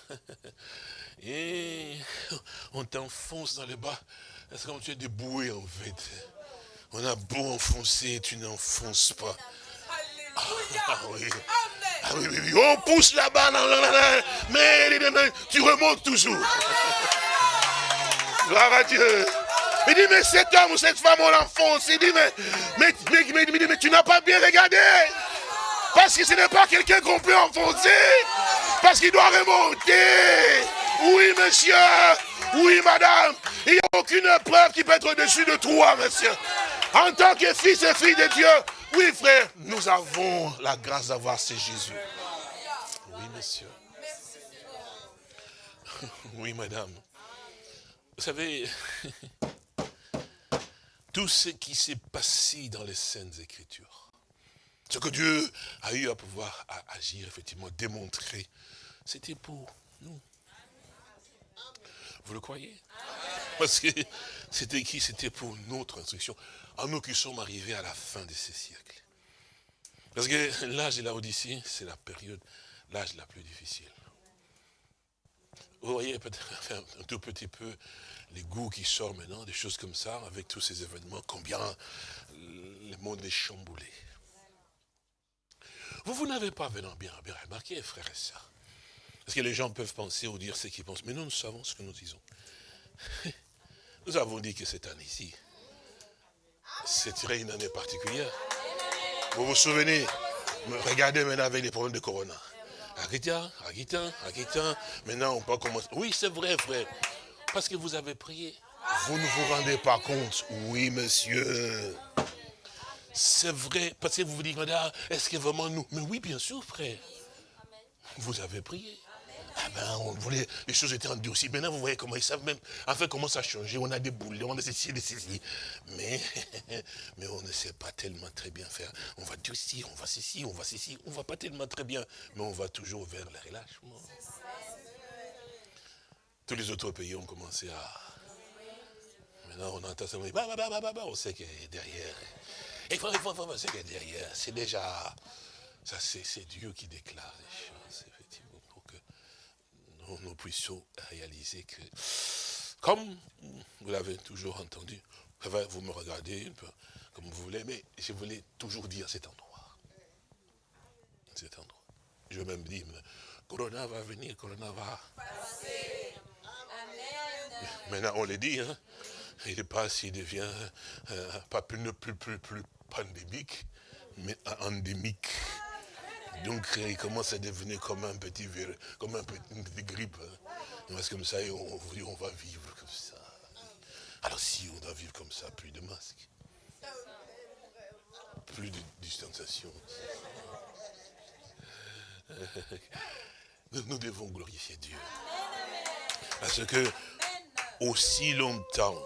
et on t'enfonce dans le bas, c'est comme tu es déboué en fait? On a beau enfoncer, tu n'enfonces pas. Ah, oui. Ah oui, oui, oui. On pousse là-bas, mais tu remontes toujours. Gloire à Dieu. Il dit, mais cet homme ou cette femme, on l'enfonce. Il dit, mais, mais, mais, mais, mais tu n'as pas bien regardé. Parce que ce n'est pas quelqu'un qu'on peut enfoncer. Parce qu'il doit remonter. Oui, monsieur. Oui, madame. Il n'y a aucune preuve qui peut être au-dessus de toi, monsieur. En tant que fils et fille de Dieu, oui, frère, nous avons la grâce d'avoir ce Jésus. Oui, monsieur. Oui, madame. Vous savez, tout ce qui s'est passé dans les Saintes Écritures, ce que Dieu a eu à pouvoir agir, effectivement, démontrer, c'était pour nous. Vous le croyez? Parce que c'était qui? C'était pour notre instruction, à nous qui sommes arrivés à la fin de ces siècles. Parce que l'âge de la Odyssée, c'est la période, l'âge la plus difficile. Vous voyez peut-être un tout petit peu les goûts qui sortent maintenant, des choses comme ça, avec tous ces événements, combien le monde est chamboulé. Vous, vous n'avez pas bien, bien remarqué, frères et sœurs. Parce que les gens peuvent penser ou dire ce qu'ils pensent, mais nous, nous savons ce que nous disons. Nous avons dit que cette année-ci, c'était une année particulière. Vous vous souvenez Regardez maintenant avec les problèmes de Corona. Agita, Agita, Agita. Maintenant, on peut commencer. Oui, c'est vrai, frère. Parce que vous avez prié. Vous ne vous rendez pas compte. Oui, monsieur. C'est vrai. Parce que vous vous dites, madame, est-ce que vraiment nous? Mais oui, bien sûr, frère. Vous avez prié. Ah ben, on voulait, les choses étaient endurcies. Maintenant, vous voyez comment ils savent même, enfin, comment ça a changé. On a des boulets, on a ceci, des ceci. Mais, mais on ne sait pas tellement très bien faire. On va durcir, on va ceci, on va ceci. On ne va pas tellement très bien, mais on va toujours vers le relâchement. Tous les autres pays ont commencé à... Maintenant, on entend ça, on sait que derrière... Il faut, il faut, il faut, que derrière, c'est déjà... Ça, c'est Dieu qui déclare les choses nous, puissions réaliser que, comme vous l'avez toujours entendu, vous me regardez comme vous voulez, mais je voulais toujours dire cet endroit. Cet endroit. Je vais même dire, Corona va venir, Corona va... Passer. Maintenant, on le dit, hein, il n'est pas s'il devient euh, pas plus, plus, plus pandémique, mais endémique. Donc il commence à devenir comme un petit virus, comme un petit grippe. Hein. Que comme ça, on, on va vivre comme ça. Alors si on doit vivre comme ça, plus de masques. Plus de distanciation. Nous devons glorifier Dieu. Parce que aussi longtemps,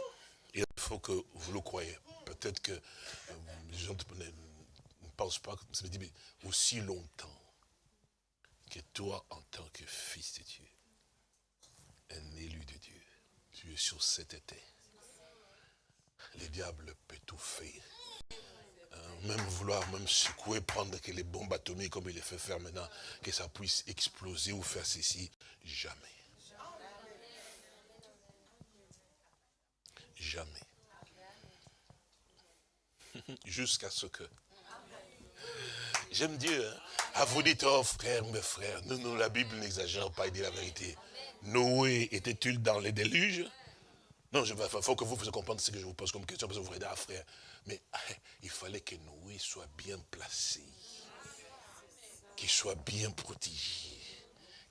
il faut que vous le croyez. Peut-être que euh, les gens pense pas, ça veut mais aussi longtemps que toi, en tant que fils de Dieu, un élu de Dieu, tu es sur cet été. Le diable peut tout faire. Hein, même vouloir même secouer, prendre que les bombes atomiques comme il les fait faire maintenant, que ça puisse exploser ou faire ceci. Jamais. Jamais. Jusqu'à ce que J'aime Dieu. Hein. À vous dites, oh frère, mes frères, nous, nous la Bible n'exagère pas, il dit la vérité. Noé était-il dans les déluges? Non, il faut que vous vous compreniez ce que je vous pose comme question, parce que vous ah frère. Mais il fallait que Noé soit bien placé, qu'il soit bien protégé,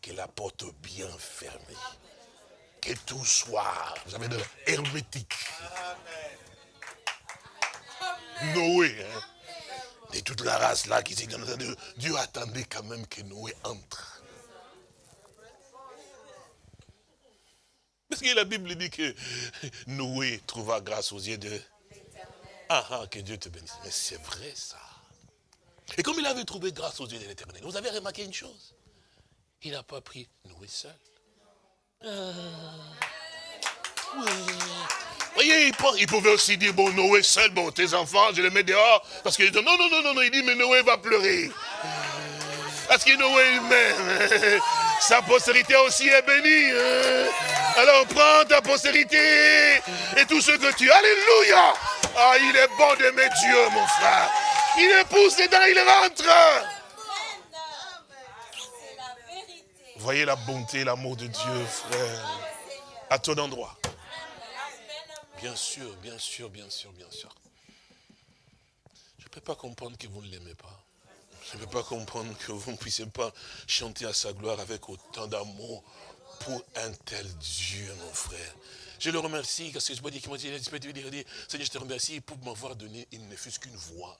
que la porte bien fermée, que tout soit, vous savez, hermétique. Noé, hein de toute la race là qui s'est Dieu attendait quand même que Noé entre. Parce que la Bible dit que Noé trouva grâce aux yeux de... Ah, ah, que Dieu te bénisse. Mais c'est vrai ça. Et comme il avait trouvé grâce aux yeux de l'éternel, vous avez remarqué une chose Il n'a pas pris Noé seul. Ah, oui voyez, il, pouvait aussi dire, bon, Noé seul, bon, tes enfants, je les mets dehors. Parce qu'il dit, non, non, non, non, il dit, mais Noé va pleurer. Parce que Noé même, sa postérité aussi est bénie. Hein. Alors prends ta postérité et tout ce que tu... Alléluia Ah, il est bon d'aimer Dieu, mon frère. Il épouse dedans, il rentre. Voyez la bonté, l'amour de Dieu, frère, à ton endroit. Bien sûr, bien sûr, bien sûr, bien sûr. Je ne peux pas comprendre que vous ne l'aimez pas. Je ne peux pas comprendre que vous ne puissiez pas chanter à sa gloire avec autant d'amour pour un tel Dieu, mon frère. Je le remercie, parce que je me dis qu'il m'a dit, Seigneur, je te remercie pour m'avoir donné, il ne fût qu'une voix.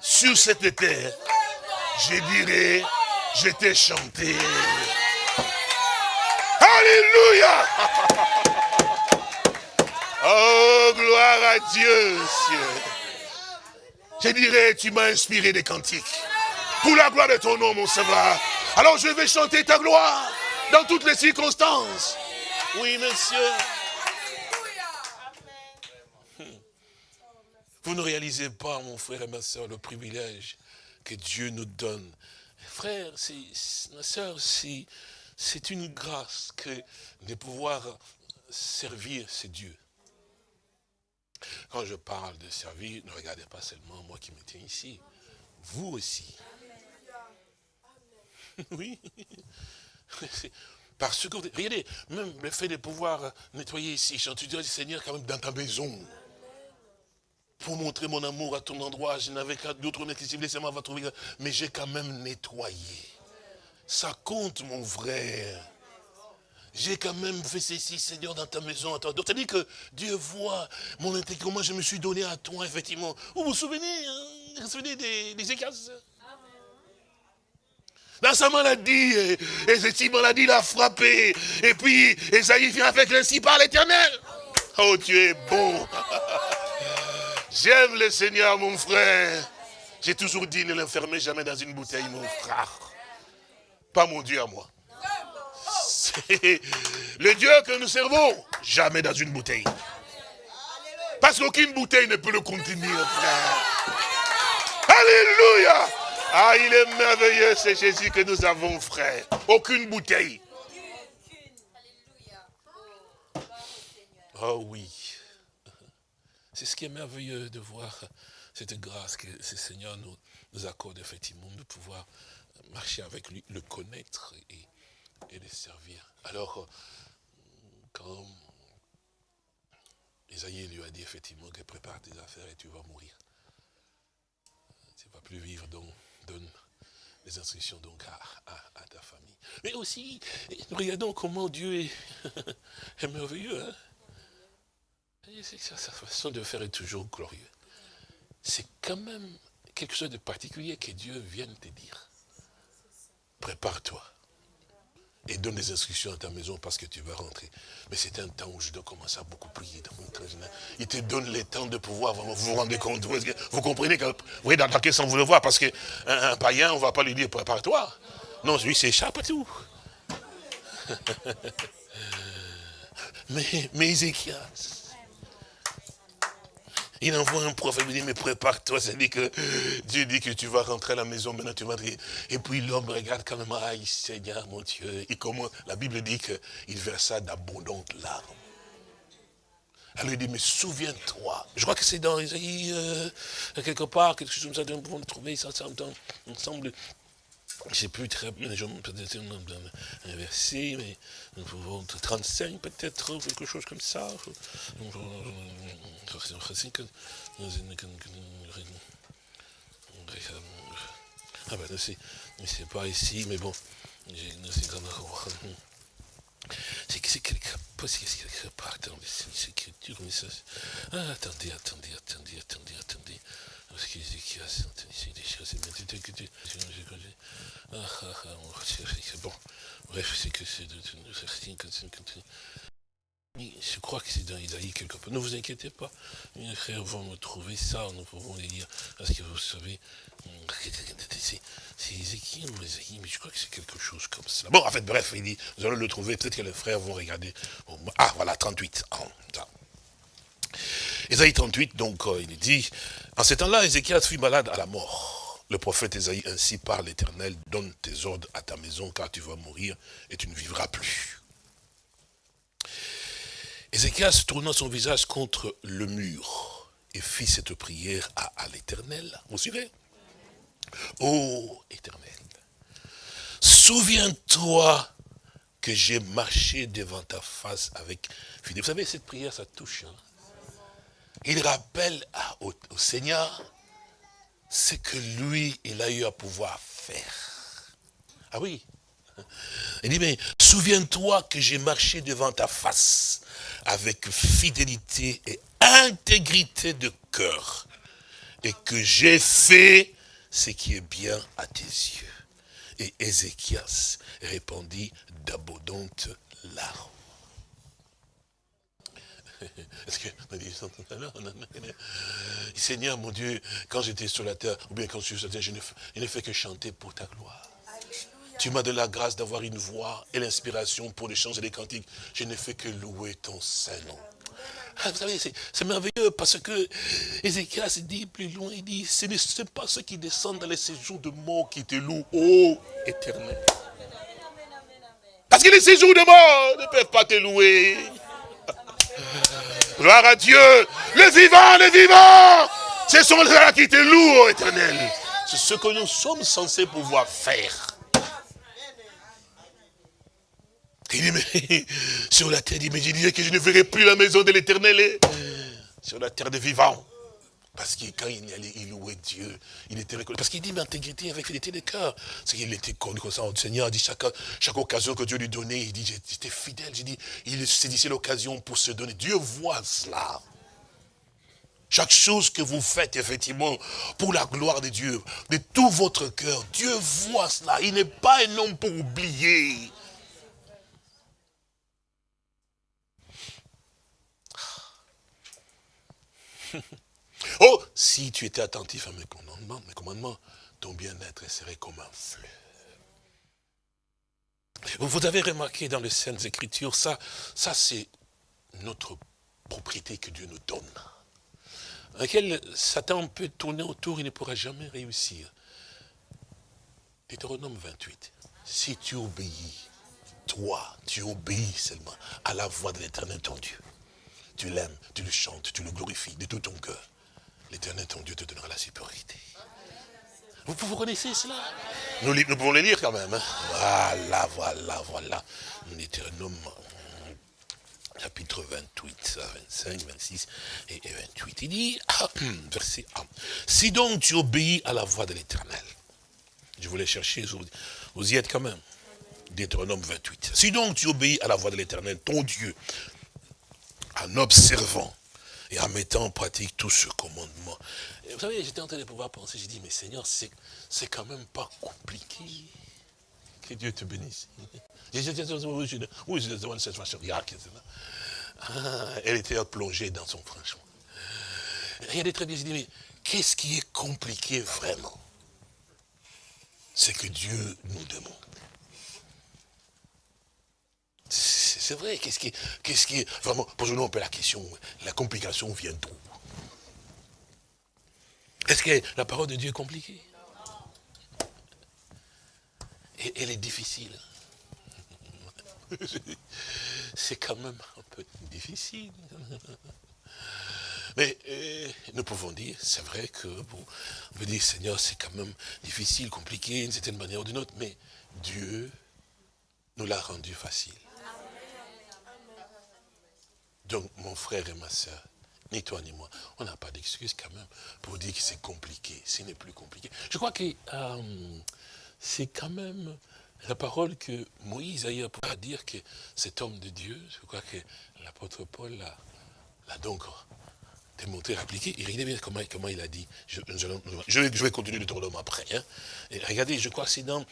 Sur cette terre, je dirais, je t'ai chanté. Alléluia Oh, gloire à Dieu, Je dirais, tu m'as inspiré des cantiques. Pour la gloire de ton nom, mon Sauveur. Alors je vais chanter ta gloire dans toutes les circonstances. Oui, monsieur. Vous ne réalisez pas, mon frère et ma soeur, le privilège que Dieu nous donne. Frère, ma soeur, c'est une grâce que de pouvoir servir ces dieux. Quand je parle de servir, ne regardez pas seulement moi qui me tiens ici. Vous aussi. Oui. Parce que, regardez, même le fait de pouvoir nettoyer ici, tu dis, Seigneur, quand même dans ta maison, pour montrer mon amour à ton endroit, je n'avais qu'à d'autres trouver, mais j'ai quand même nettoyé. Ça compte, mon frère. J'ai quand même fait ceci, Seigneur, dans ta maison. C'est-à-dire que Dieu voit mon intégrité, comment je me suis donné à toi, effectivement. Vous vous souvenez, hein, vous vous souvenez des, des dans sa maladie, et cette maladie l'a frappé. Et puis, Esaïe vient avec l'ainsi par l'éternel. Oh, tu es bon. J'aime le Seigneur, mon frère. J'ai toujours dit, ne l'enfermez jamais dans une bouteille, mon frère. Pas mon Dieu à moi. C'est le Dieu que nous servons, jamais dans une bouteille. Parce qu'aucune bouteille ne peut le contenir, frère. Alléluia ah, il est merveilleux, c'est Jésus que nous avons, frère. Aucune bouteille. Oh oui. C'est ce qui est merveilleux de voir cette grâce que ce Seigneur nous accorde effectivement de pouvoir marcher avec lui, le connaître et, le servir. Alors, quand Isaïe lui a dit effectivement que prépare tes affaires et tu vas mourir. Tu ne vas plus vivre donc donne les instructions donc à, ta famille. Mais aussi, regardons comment Dieu est, merveilleux. Hein. sa façon de faire est toujours glorieux. C'est quand même quelque chose de particulier que Dieu vienne te dire. Prépare-toi et donne des instructions à ta maison parce que tu vas rentrer. Mais c'est un temps où je dois commencer à beaucoup prier dans mon Il te donne le temps de pouvoir vraiment vous rendez compte. Vous, comprenez que, vous voyez dans, quel sens vous le voir parce qu'un un païen, on ne va pas lui dire prépare-toi. Non, lui s'échappe à tout. mais, mais Ézéchias, il envoie un prophète, il dit, mais prépare-toi, c'est dit que Dieu dit que tu vas rentrer à la maison, maintenant tu vas. Et puis l'homme regarde quand même, aïe Seigneur mon Dieu. Et comment la Bible dit qu'il versa d'abondantes larmes. Alors il dit, mais souviens-toi. Je crois que c'est dans Isaïe, euh, quelque part, quelque chose comme ça, on peut trouver ça, ça ensemble je ne sais plus très bien, peut-être un verset, mais 35 peut-être, quelque chose comme ça. Ah ben, c'est pas ici, mais bon, c'est que c'est quelque part dans les écritures, mais ça... Ah, attendez, attendez, attendez, attendez, attendez. Bon, bref, c'est que c'est de je crois que c'est dans Isaïe quelque part. Ne vous inquiétez pas. Les frères vont me trouver ça, nous pouvons les lire. Parce que vous savez, c'est Ézéchiel ou Isaïe, mais je crois que c'est quelque chose comme ça. Bon, en fait, bref, il dit, nous allons le trouver. Peut-être que les frères vont regarder. Ah, voilà, 38. Isaïe 38, donc, euh, il dit, en ce temps-là, Ézéchiel fut malade à la mort. Le prophète Esaïe ainsi par l'Éternel, donne tes ordres à ta maison car tu vas mourir et tu ne vivras plus. Ézéchias tourna son visage contre le mur et fit cette prière à, l'Éternel. Vous suivez? Ô Éternel, souviens-toi que j'ai marché devant ta face avec. Vous savez, cette prière, ça touche. Hein. Il rappelle au, Seigneur ce que lui, il a eu à pouvoir faire. Ah oui. Il dit, mais souviens-toi que j'ai marché devant ta face avec fidélité et intégrité de cœur et que j'ai fait ce qui est bien à tes yeux. Et Ézéchias répondit d'abondantes larmes. Est-ce que Seigneur mon Dieu, quand j'étais sur la terre, ou bien quand je suis sur la terre, je ne, fais que chanter pour ta gloire. Tu m'as donné la grâce d'avoir une voix et l'inspiration pour les chants et les cantiques. Je ne fais que louer ton Saint-Nom. Ah, vous savez, c'est merveilleux parce que Ézéchias dit plus loin, il dit, ce n'est pas ceux qui descendent dans les séjours de mort qui te louent, ô éternel. Parce que les séjours de mort ne peuvent pas te louer. Gloire à Dieu. Le vivant, le vivant. Ce sont là qui te éternel. C'est ce que nous sommes censés pouvoir faire. Il dit, mais sur la terre, il dit, mais je disais que je ne verrai plus la maison de l'éternel hein. sur la terre des vivants. Parce que quand il allait, il louait Dieu, il était reconnu. Parce qu'il dit, mais intégrité avec fidélité de cœur. C'est qu'il était connu comme ça au Seigneur. Il dit, chaque, chaque occasion que Dieu lui donnait, il dit, j'étais fidèle. J'ai dit, il saisissait l'occasion pour se donner. Dieu voit cela. Chaque chose que vous faites, effectivement, pour la gloire de Dieu, de tout votre cœur, Dieu voit cela. Il n'est pas un homme pour oublier. Oh, si tu étais attentif à mes commandements, mes commandements ton bien-être serait comme un fleuve. Vous avez remarqué dans les Saintes Écritures, ça, ça c'est notre propriété que Dieu nous donne. laquelle Satan peut tourner autour, il ne pourra jamais réussir. Deutéronome 28. Si tu obéis, toi, tu obéis seulement à la voix de l'éternel ton Dieu tu l'aimes, tu le chantes, tu le glorifies de tout ton cœur, l'éternel ton Dieu te donnera la supériorité. Vous, vous connaissez cela nous, nous, pouvons le lire quand même. Hein. Voilà, voilà, voilà. Deutéronome chapitre 28, 25, 26 et 28. Il dit, verset 1, si donc tu obéis à la voix de l'éternel, je voulais chercher, vous y êtes quand même. Deutéronome 28. Si donc tu obéis à la voix de l'éternel, ton Dieu, en observant et en mettant en pratique tout ce commandement. vous savez, j'étais en train de pouvoir penser, j'ai dit, mais Seigneur, c'est quand même pas compliqué. Que Dieu te bénisse. Elle était plongée dans son franchement. De très bien, j'ai dit, mais qu'est-ce qui est compliqué vraiment? C'est que Dieu nous demande c'est vrai, qu'est-ce qui, qu'est-ce qui, vraiment, posons-nous un peu la question, la complication vient d'où? Est-ce que la parole de Dieu est compliquée? Elle est difficile. C'est quand même un peu difficile. Mais euh, nous pouvons dire, c'est vrai que, bon, on peut dire, Seigneur, c'est quand même difficile, compliqué, d'une certaine manière ou d'une autre, mais Dieu nous l'a rendu facile. Donc, mon frère et ma soeur, ni toi ni moi, on n'a pas d'excuse quand même pour dire que c'est compliqué. Ce n'est plus compliqué. Je crois que euh, c'est quand même la parole que Moïse a eu à dire que cet homme de Dieu, je crois que l'apôtre Paul l'a donc démontré, appliqué. Et regardez bien comment, il a dit. Je, vais continuer le tournoi après. Hein. Regardez, je crois que c'est dans,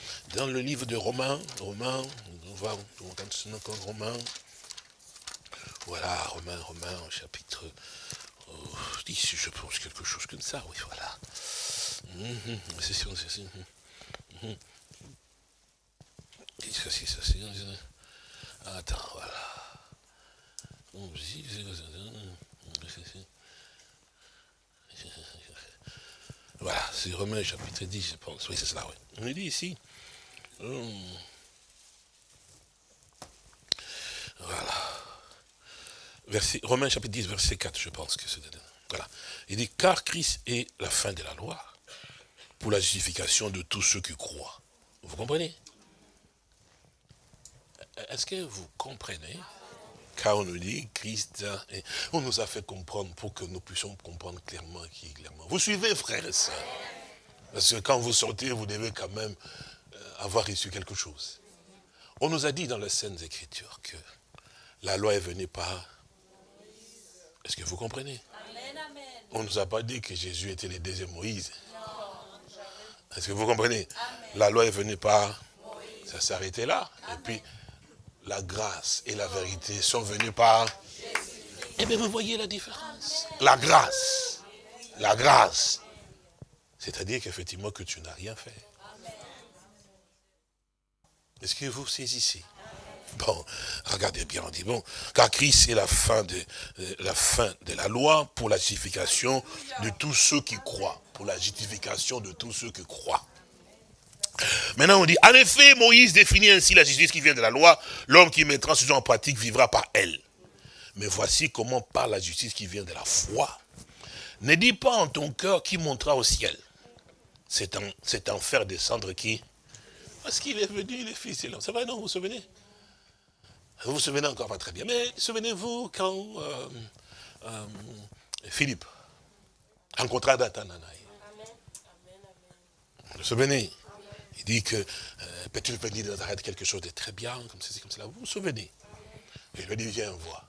le livre de Romains. Romains, on va, on Romains. Voilà, Romain, Romain, au chapitre 10, je pense, quelque chose comme ça, oui, voilà. C'est sûr, c'est sûr. Attends, voilà. Voilà, c'est Romain chapitre 10, je pense. Oui, c'est cela, oui. On dit ici. Romains chapitre 10, verset 4, je pense que c'est. Voilà. Il dit, car Christ est la fin de la loi pour la justification de tous ceux qui croient. Vous comprenez? Est-ce que vous comprenez Car on nous dit, Christ, on nous a fait comprendre pour que nous puissions comprendre clairement qui est clairement. Vous suivez, frères et sœurs Parce que quand vous sortez, vous devez quand même euh, avoir reçu quelque chose. On nous a dit dans les Saintes Écritures que la loi est venue par... Est-ce que vous comprenez? On ne nous a pas dit que Jésus était le deuxième Moïse. Est-ce que vous comprenez? La loi est venue par... Ça s'est arrêté là. Et puis, la grâce et la vérité sont venues par... Eh bien, vous voyez la différence. La grâce. La grâce. C'est-à-dire qu'effectivement que tu n'as rien fait. Est-ce que vous saisissez? Bon, regardez bien, on dit, bon, car Christ est la fin, de, euh, la fin de la loi pour la justification de tous ceux qui croient. Pour la justification de tous ceux qui croient. Maintenant, on dit, en effet, Moïse définit ainsi la justice qui vient de la loi. L'homme qui mettra ce genre en pratique vivra par elle. Mais voici comment parle la justice qui vient de la foi. Ne dis pas en ton cœur qui montera au ciel. C'est en, en faire descendre qui Parce qu'il est venu, le Fils et l'homme. C'est vrai, non, vous vous souvenez? Vous vous souvenez encore pas très bien. Mais souvenez-vous quand euh, euh, Philippe rencontra Nathanaël. Vous vous souvenez? Il dit que euh, peut-il venir de Nazareth quelque chose de très bien, comme ceci, comme cela? Vous vous souvenez? Et lui dit, viens, voir.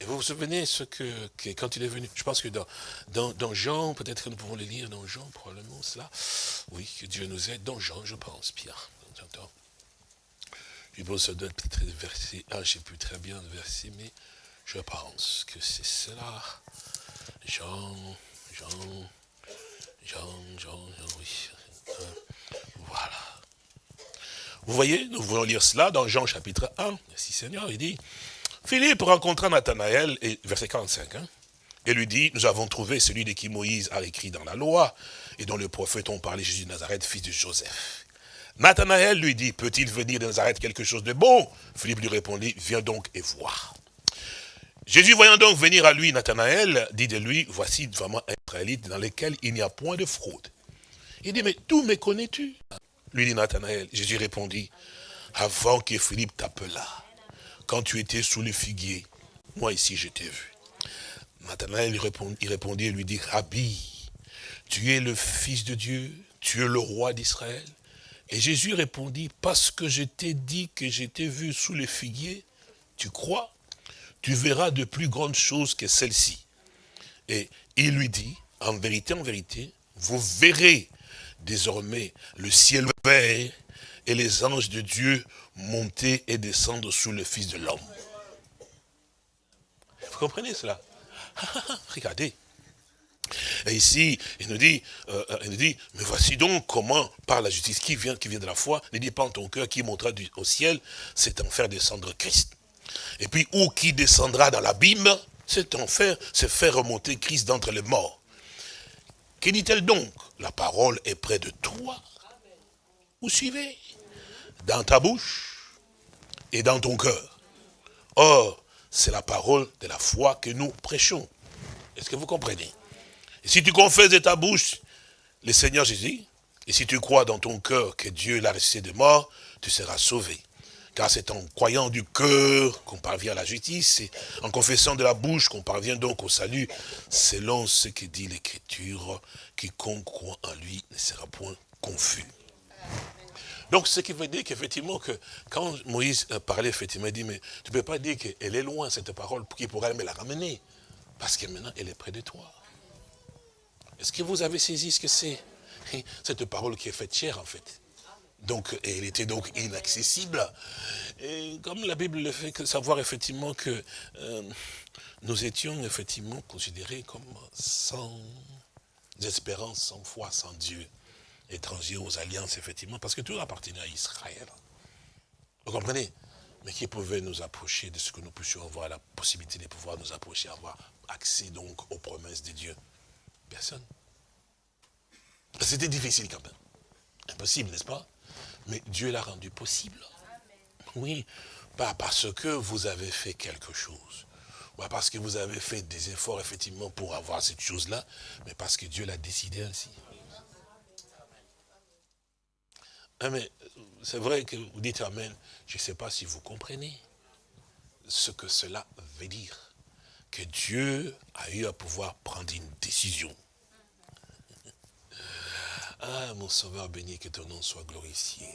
Et vous vous souvenez ce que, quand il est venu, je pense que dans, dans, Jean, peut-être que nous pouvons le lire dans Jean, probablement cela. Oui, que Dieu nous aide, dans Jean, je pense, Pierre. Je pense que verset 1, je ne sais plus très bien le verset, mais je pense que c'est cela. Jean, Jean, Jean, Jean, oui. Voilà. Vous voyez, nous voulons lire cela dans Jean chapitre 1. Merci Seigneur, il dit, Philippe rencontra Nathanaël, et, verset 45, hein, et lui dit, nous avons trouvé celui de qui Moïse a écrit dans la loi, et dont le prophète ont parlé Jésus de Nazareth, fils de Joseph. Nathanaël lui dit, peut-il venir de Nazareth quelque chose de bon? Philippe lui répondit, viens donc et vois. Jésus voyant donc venir à lui Nathanaël, dit de lui, voici vraiment un Israélite dans lequel il n'y a point de fraude. Il dit, mais tout me connais-tu? Lui dit Nathanaël. Jésus répondit, avant que Philippe t'appela, quand tu étais sous le figuier, moi ici je t'ai vu. Nathanaël il répondit et lui dit, Rabbi, tu es le Fils de Dieu, tu es le roi d'Israël. Et Jésus répondit, parce que je t'ai dit que je t'ai vu sous le figuier, tu crois? Tu verras de plus grandes choses que celles-ci. Et il lui dit, en vérité, en vérité, vous verrez désormais le ciel ouvert et les anges de Dieu monter et descendre sous le Fils de l'homme. Vous comprenez cela? Regardez. Et ici, il nous, dit, euh, il nous dit, mais voici donc comment, par la justice qui vient, qui vient de la foi, ne dis pas en ton cœur qui montera au ciel, c'est en faire descendre Christ. Et puis, où qui descendra dans l'abîme, c'est en faire, c'est faire remonter Christ d'entre les morts. Que dit-elle donc La parole est près de toi? Vous suivez? Dans ta bouche et dans ton cœur. Or, c'est la parole de la foi que nous prêchons. Est-ce que vous comprenez? Et Si tu confesses de ta bouche le Seigneur Jésus, et si tu crois dans ton cœur que Dieu l'a ressuscité de mort, tu seras sauvé. Car c'est en croyant du cœur qu'on parvient à la justice, et en confessant de la bouche qu'on parvient donc au salut, selon ce que dit l'Écriture, quiconque croit en lui ne sera point confus. Donc, ce qui veut dire qu'effectivement, que quand Moïse parlait, effectivement, il dit, mais tu ne peux pas dire qu'elle est loin, cette parole, qui pourrait me la ramener. Parce que maintenant, elle est près de toi. Est-ce que vous avez saisi ce que c'est Cette parole qui est faite chère, en fait. Donc, elle était donc inaccessible. Et comme la Bible le fait savoir effectivement que euh, nous étions effectivement considérés comme sans espérance, sans foi, sans Dieu, étrangers aux alliances, effectivement, parce que tout appartenait à Israël. Vous comprenez? Mais qui pouvait nous approcher de ce que nous puissions avoir la possibilité de pouvoir nous approcher, avoir accès donc aux promesses de Dieu Personne. C'était difficile quand même. Impossible, n'est-ce pas? Mais Dieu l'a rendu possible. Oui, pas parce que vous avez fait quelque chose, pas parce que vous avez fait des efforts effectivement pour avoir cette chose-là, mais parce que Dieu l'a décidé ainsi. Ah, c'est vrai que vous dites Amen. Je ne sais pas si vous comprenez ce que cela veut dire. Que Dieu a eu à pouvoir prendre une décision. Ah, mon Sauveur béni, que ton nom soit glorifié.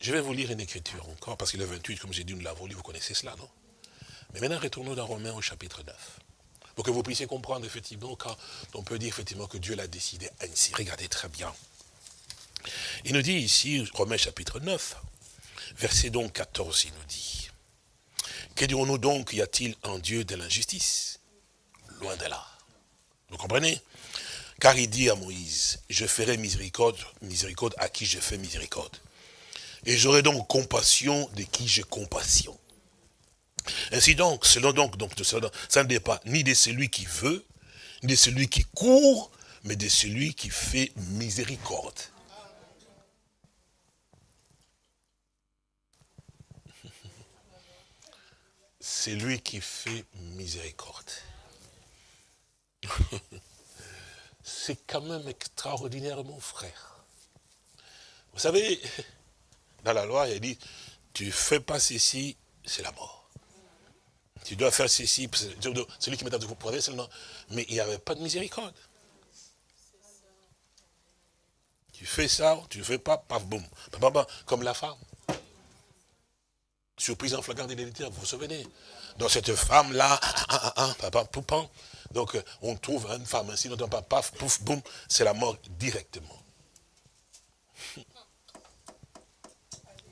Je vais vous lire une écriture encore, parce que le 28, comme j'ai dit, nous l'avons lu, vous connaissez cela, non? Mais maintenant, retournons dans Romains au chapitre 9. Pour que vous puissiez comprendre, effectivement, quand on peut dire, effectivement, que Dieu l'a décidé ainsi. Regardez très bien. Il nous dit ici, Romains chapitre 9, verset donc 14, il nous dit. Que dirons-nous donc, y a-t-il en Dieu de l'injustice? Loin de là. Vous comprenez? Car il dit à Moïse, je ferai miséricorde, à qui je fais miséricorde. Et j'aurai donc compassion de qui j'ai compassion. Ainsi donc, selon donc, donc ça ne dépend ni de celui qui veut, ni de celui qui court, mais de celui qui fait miséricorde. C'est lui qui fait miséricorde. C'est quand même extraordinaire, mon frère. Vous savez, dans la loi, il dit, tu ne fais pas ceci, c'est la mort. Tu dois faire ceci, celui qui met à vous c'est seulement. Mais il n'y avait pas de miséricorde. Tu fais ça, tu ne fais pas, paf, boum. Comme la femme. Surprise en flagrant d'identité, vous vous souvenez? Donc cette femme-là, ah, ah, ah, donc euh, on trouve une femme ainsi, non pas paf, pouf, boum, c'est la mort directement.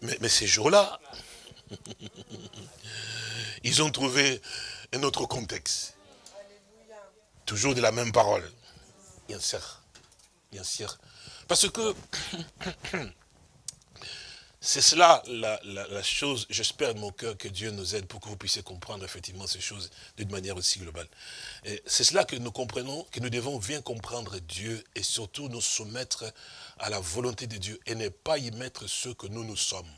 Mais, ces jours-là, ils ont trouvé un autre contexte. Toujours de la même parole. Bien sûr. Bien sûr. Parce que c'est cela la, chose, j'espère de mon cœur que Dieu nous aide pour que vous puissiez comprendre effectivement ces choses d'une manière aussi globale. C'est cela que nous comprenons, que nous devons bien comprendre Dieu et surtout nous soumettre à la volonté de Dieu et ne pas y mettre ce que nous nous sommes.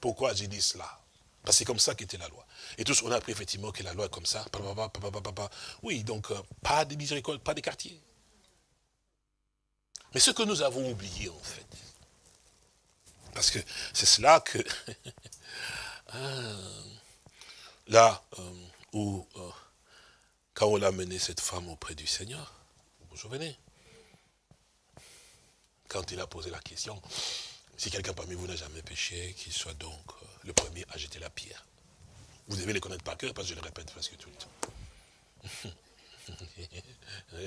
Pourquoi j'ai dit cela? Parce que c'est comme ça qu'était la loi. Et tous, on a appris effectivement que la loi est comme ça. Oui, donc euh, pas de miséricorde, pas de quartier. Mais ce que nous avons oublié en fait, parce que c'est cela que, ah, là euh, où, euh, quand on a mené cette femme auprès du Seigneur, vous vous souvenez? Quand il a posé la question, si quelqu'un parmi vous n'a jamais péché, qu'il soit donc euh, le premier à jeter la pierre. Vous devez les connaître par cœur parce que je le répète presque tout le temps.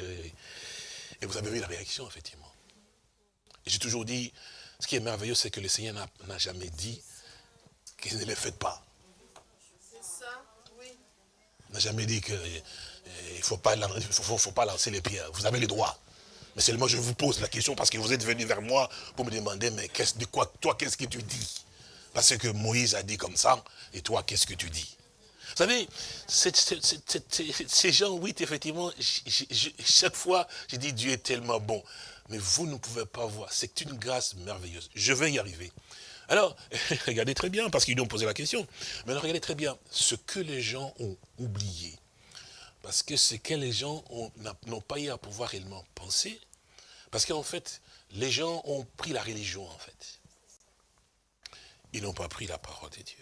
Et vous avez vu la réaction, effectivement. J'ai toujours dit, ce qui est merveilleux, c'est que le Seigneur n'a jamais dit qu'il ne le faites pas. C'est ça, oui. Il n'a jamais dit qu'il eh, ne faut pas, faut pas lancer les pierres. Vous avez le droit. Mais seulement je vous pose la question parce que vous êtes venu vers moi pour me demander, mais qu'est-ce de quoi, toi, qu'est-ce que tu dis? Parce que Moïse a dit comme ça, et toi, qu'est-ce que tu dis? Vous savez, ces gens, oui, effectivement, chaque fois, je dis Dieu est tellement bon. Mais vous ne pouvez pas voir, c'est une grâce merveilleuse. Je vais y arriver. Alors, regardez très bien, parce qu'ils ont posé la question. Mais regardez très bien, ce que les gens ont oublié, parce que ce que les gens n'ont pas eu à pouvoir réellement penser, parce qu'en fait, les gens ont pris la religion, en fait. Ils n'ont pas pris la parole de Dieu.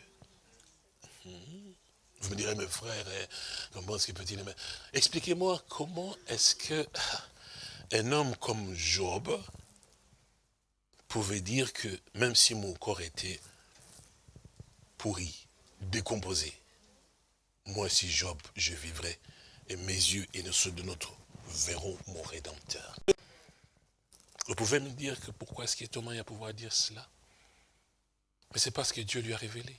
Vous me direz, mes frères, hein, comment est-ce que peut-il... Expliquez-moi comment est-ce que un homme comme Job pouvait dire que même si mon corps était pourri, décomposé, moi si Job, je vivrai et mes yeux et ceux de notre verront mon Rédempteur. Vous pouvez me dire que pourquoi est-ce est Thomas à pouvoir dire cela? Mais c'est parce que Dieu lui a révélé.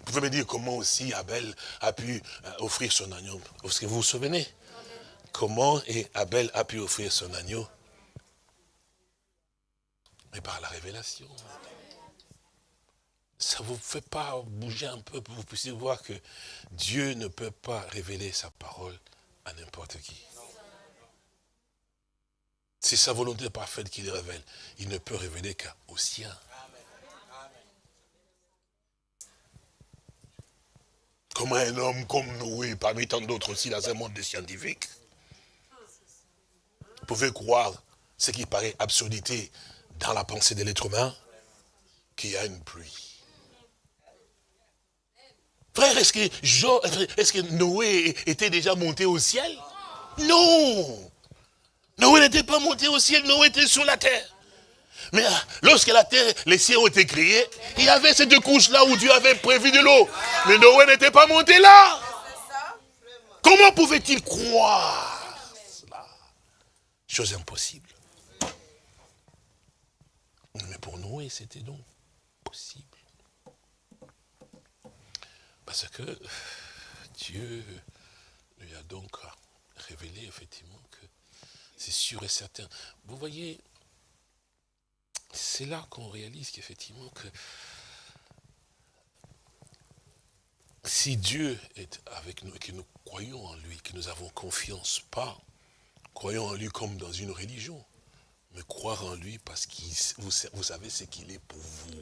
Vous pouvez me dire comment aussi Abel a pu euh, offrir son agneau. Est-ce que vous vous souvenez Comment Abel a pu offrir son agneau? Mais par la révélation ça ne vous fait pas bouger un peu pour que vous puissiez voir que Dieu ne peut pas révéler sa parole à n'importe qui. C'est sa volonté parfaite qu'il révèle. Il ne peut révéler qu'au sien. Comme un homme comme nous, parmi tant d'autres aussi dans un monde des scientifiques, pouvait croire ce qui paraît absurdité dans la pensée de l'être humain, qu'il y a une pluie. Frère, est-ce que, est que Noé était déjà monté au ciel? Non Noé n'était pas monté au ciel, Noé était sur la terre. Mais ah, lorsque la terre, les cieux ont été créés, il y avait cette couche-là où Dieu avait prévu de l'eau. Mais Noé n'était pas monté là. Comment pouvait-il croire? Chose impossible. Mais pour Noé, c'était donc possible. Parce que Dieu lui a donc révélé effectivement que c'est sûr et certain. Vous voyez, c'est là qu'on réalise qu'effectivement que si Dieu est avec nous et que nous croyons en lui, que nous avons confiance, pas croyons en lui comme dans une religion, mais croire en lui parce que vous, savez ce qu'il est pour vous.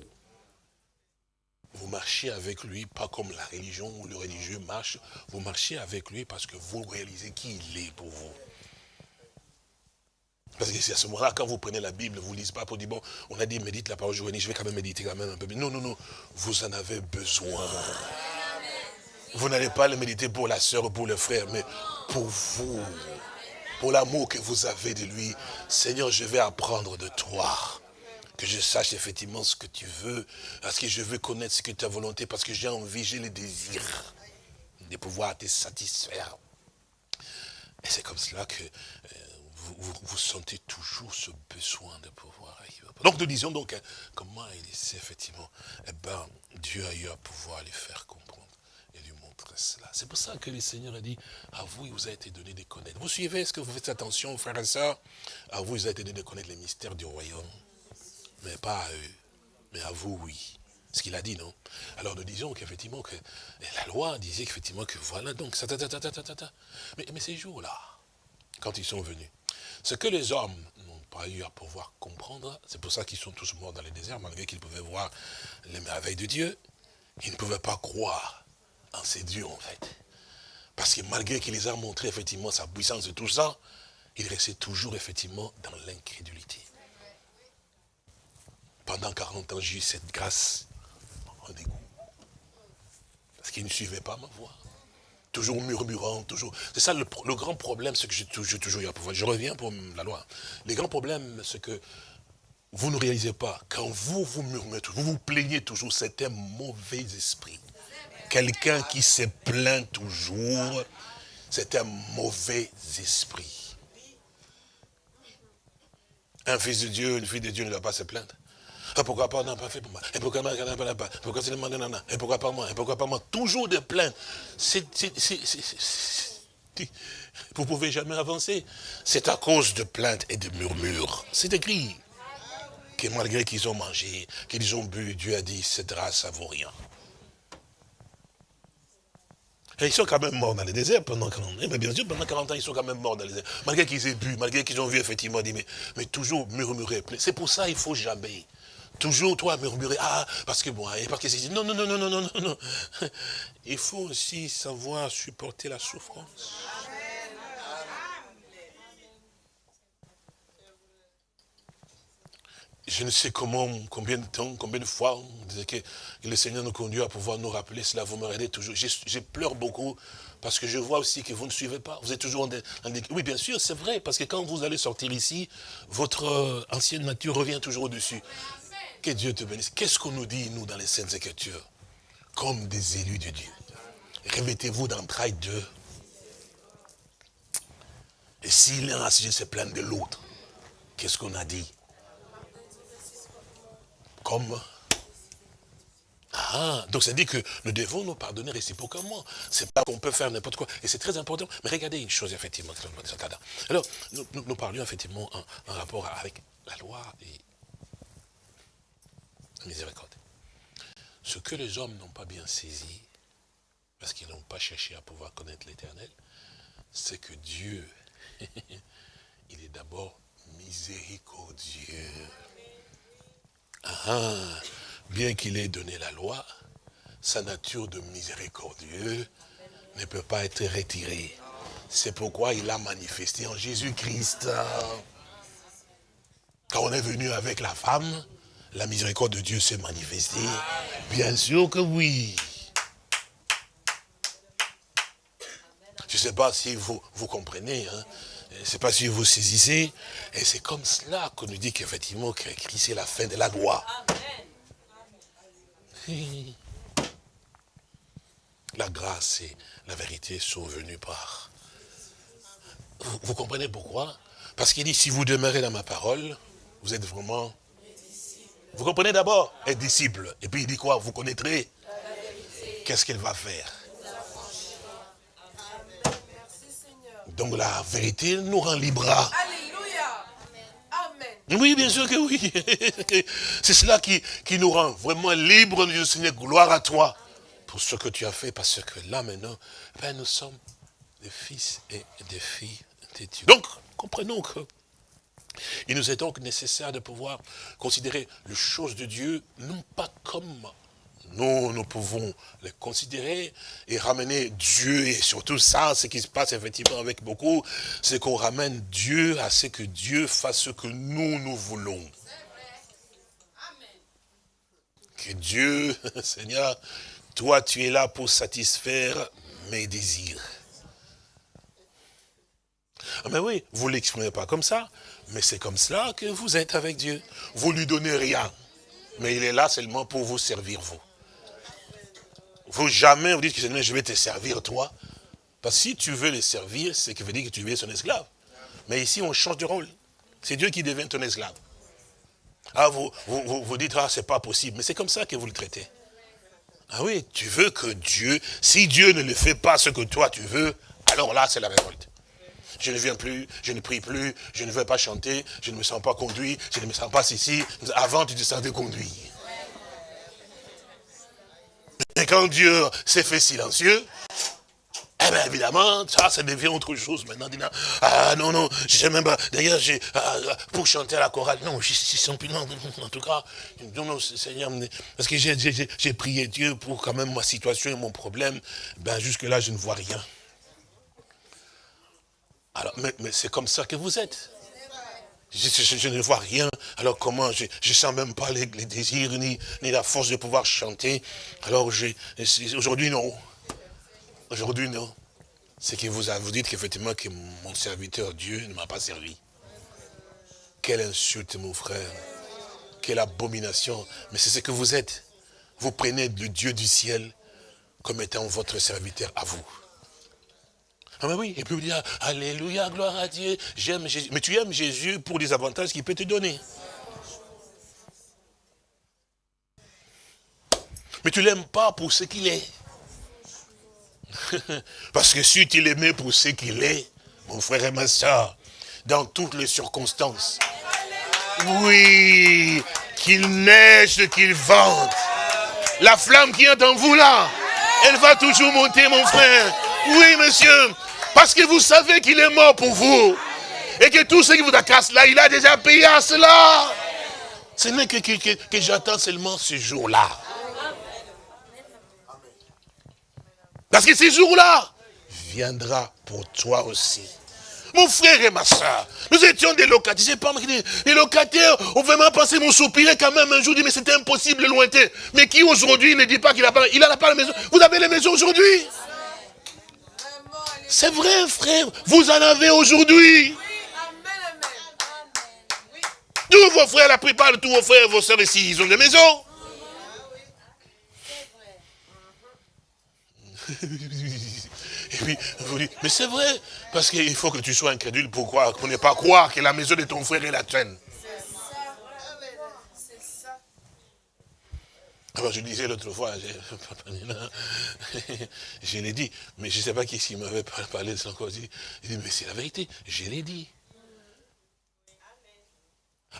Vous marchez avec lui, pas comme la religion ou le religieux marche. Vous marchez avec lui parce que vous réalisez qui il est pour vous. Parce que c'est à ce moment-là, quand vous prenez la Bible, vous ne lisez pas pour dire, bon, on a dit médite la parole journée, je vais quand même méditer quand même un peu. Non, non, non, vous en avez besoin. Vous n'allez pas le méditer pour la sœur ou pour le frère, mais pour vous. Pour l'amour que vous avez de lui. Seigneur, je vais apprendre de toi que je sache effectivement ce que tu veux, parce que je veux connaître ce que ta volonté, parce que j'ai envie, j'ai le désir de pouvoir te satisfaire. Et c'est comme cela que euh, vous, sentez toujours ce besoin de pouvoir Donc nous disons donc, hein, comment il sait effectivement, eh ben, Dieu a eu à pouvoir les faire comprendre C'est pour ça que le Seigneur a dit, à vous il vous a été donné de connaître. Vous suivez, est-ce que vous faites attention, frères et sœurs À vous il vous a été donné de connaître les mystères du royaume mais pas à eux. Mais à vous, oui. Ce qu'il a dit, non? Alors nous disons qu'effectivement, que la loi disait qu'effectivement, que voilà, donc, mais ces jours-là, quand ils sont venus, ce que les hommes n'ont pas eu à pouvoir comprendre, c'est pour ça qu'ils sont tous morts dans les déserts, malgré qu'ils pouvaient voir les merveilles de Dieu, ils ne pouvaient pas croire en ces dieux, en fait. Parce que malgré qu'il les a montré, effectivement, sa puissance et tout ça, ils restaient toujours, effectivement, dans l'incrédulité. Pendant 40 ans, j'ai eu cette grâce en dégoût. Parce qu'ils ne suivaient pas ma voix. Toujours murmurant, toujours. C'est ça le, grand problème, c'est que j'ai toujours eu à pouvoir. Je reviens pour la loi. Le grand problème, c'est que vous ne réalisez pas, quand vous vous murmurez, vous vous plaignez toujours, c'est un mauvais esprit. Quelqu'un qui se plaint toujours, c'est un mauvais esprit. Un fils de Dieu, une fille de Dieu ne doit pas se plaindre. Ah, pourquoi pas, n'a pas fait pour moi Et pourquoi pas, pas Pourquoi c'est le non, Et pourquoi pas moi? Et pourquoi pas moi? Toujours des plaintes. Vous ne pouvez jamais avancer. C'est à cause de plaintes et de murmures. C'est écrit que malgré qu'ils ont mangé, qu'ils ont bu, Dieu a dit, cette race, ça vaut rien. Ils sont quand même morts dans le désert pendant 40 ans. Mais bien sûr, pendant 40 ans, ils sont quand même morts dans le désert. Malgré qu'ils aient bu, malgré qu'ils ont vu effectivement, mais, mais toujours murmurer. C'est pour ça qu'il ne faut jamais Toujours toi murmurer, ah, parce que moi, et parce que c'est... Non, non, non, non, non, non, non. Il faut aussi savoir supporter la souffrance. Je ne sais comment, combien de temps, combien de fois, que le Seigneur nous conduit à pouvoir nous rappeler cela, vous me regardez toujours. Je, pleure beaucoup parce que je vois aussi que vous ne suivez pas. Vous êtes toujours en des... Oui, bien sûr, c'est vrai, parce que quand vous allez sortir ici, votre euh, ancienne nature revient toujours au-dessus. Que Dieu te bénisse. Qu'est-ce qu'on nous dit, nous, dans les Saintes Écritures? Comme des élus de Dieu. Remettez-vous d'entrailles d'eux. Et si l'un a sujet se plaint de l'autre, qu'est-ce qu'on a dit? Comme ah, donc ça dit que nous devons nous pardonner réciproquement. C'est pas qu'on peut faire n'importe quoi. Et c'est très important. Mais regardez une chose, effectivement. Alors, nous, parlions effectivement en, rapport avec la loi et miséricorde. Ce que les hommes n'ont pas bien saisi, parce qu'ils n'ont pas cherché à pouvoir connaître l'éternel, c'est que Dieu, il est d'abord miséricordieux. Ah, bien qu'il ait donné la loi, sa nature de miséricordieux ne peut pas être retirée. C'est pourquoi il a manifesté en Jésus-Christ. Quand on est venu avec la femme, la miséricorde de Dieu s'est manifestée. Bien sûr que oui. Je ne sais pas si vous, vous comprenez, hein. Je ne sais pas si vous saisissez. Et c'est comme cela qu'on nous dit qu'effectivement, que Christ est la fin de la loi. La grâce et la vérité sont venues par. vous comprenez pourquoi? Parce qu'il dit, si vous demeurez dans ma parole, vous êtes vraiment... Vous comprenez d'abord? Un disciple. Et puis il dit quoi? Vous connaîtrez Qu'est-ce qu'il va faire? Donc la vérité nous rend libres. Alléluia. Amen. Oui, bien sûr que oui. C'est cela qui, qui nous rend vraiment libres, Dieu Seigneur. Gloire à toi pour ce que tu as fait, parce que là maintenant, ben, nous sommes des fils et des filles de Dieu. Donc, comprenons que il nous est donc nécessaire de pouvoir considérer les choses de Dieu, non pas comme nous, nous pouvons les considérer et ramener Dieu, et surtout ça, ce qui se passe effectivement avec beaucoup, c'est qu'on ramène Dieu à ce que Dieu fasse ce que nous, nous voulons. Que Dieu, Seigneur, toi, tu es là pour satisfaire mes désirs. Ah, mais oui, vous ne l'exprimez pas comme ça, mais c'est comme cela que vous êtes avec Dieu. Vous ne lui donnez rien, mais il est là seulement pour vous servir, vous. Vous jamais vous dites que je vais te servir, toi. Parce que si tu veux le servir, c'est que veut dire que tu es son esclave. Mais ici, on change de rôle. C'est Dieu qui devient ton esclave. Ah, vous, vous, dites, ah, c'est pas possible. Mais c'est comme ça que vous le traitez. Ah oui, tu veux que Dieu, si Dieu ne le fait pas ce que toi tu veux, alors là, c'est la révolte je ne viens plus, je ne prie plus, je ne veux pas chanter, je ne me sens pas conduit, je ne me sens pas ici. Avant, tu te sentais conduit. Et quand Dieu s'est fait silencieux, eh bien évidemment, ça, ça devient autre chose maintenant. Ah non, non, je sais même pas. D'ailleurs, j'ai ah, pour chanter à la chorale, non, je suis plus, non, en tout cas, non, non, Seigneur, parce que j'ai prié Dieu pour quand même ma situation et mon problème. Ben jusque-là, je ne vois rien. Alors, mais, c'est comme ça que vous êtes. Je, ne vois rien. Alors comment Je ne sens même pas les, désirs ni, ni, la force de pouvoir chanter. Alors aujourd'hui non. Aujourd'hui non. C'est que vous, vous dites qu'effectivement que mon serviteur Dieu ne m'a pas servi. Quelle insulte mon frère. Quelle abomination. Mais c'est ce que vous êtes. Vous prenez le Dieu du ciel comme étant votre serviteur à vous. Ah ben oui, et puis vous dites, Alléluia, gloire à Dieu, j'aime Jésus. Mais tu aimes Jésus pour les avantages qu'il peut te donner. Mais tu ne l'aimes pas pour ce qu'il est. Parce que si tu l'aimais pour ce qu'il est, mon frère et ma soeur, dans toutes les circonstances, oui, qu'il neige, qu'il vente, la flamme qui est en vous là, elle va toujours monter, mon frère. Oui, monsieur, parce que vous savez qu'il est mort pour vous. Et que tout ce qui vous casse là, il a déjà payé à cela. Ce n'est que, que, j'attends seulement ce jour-là. Parce que ce jour-là viendra pour toi aussi. Mon frère et ma soeur, nous étions des locataires. Pas, les locataires ont vraiment pensé, m'ont soupiré quand même un jour, dit, mais c'était impossible, lointain. Mais qui aujourd'hui ne dit pas qu'il n'a pas, il a pas la maison? Vous avez les maisons aujourd'hui? C'est vrai, frère. Vous en avez aujourd'hui. Tous vos frères, la plupart de tous vos frères et vos soeurs ici, ils ont des maisons. Et puis, vous dites, mais c'est vrai, parce qu'il faut que tu sois incrédule pour croire, pour ne pas croire que la maison de ton frère est la tienne. Alors je disais l'autre fois, je, l'ai dit, mais je ne sais pas qui s'il m'avait parlé de son cause. Il dit, mais c'est la vérité, je l'ai dit.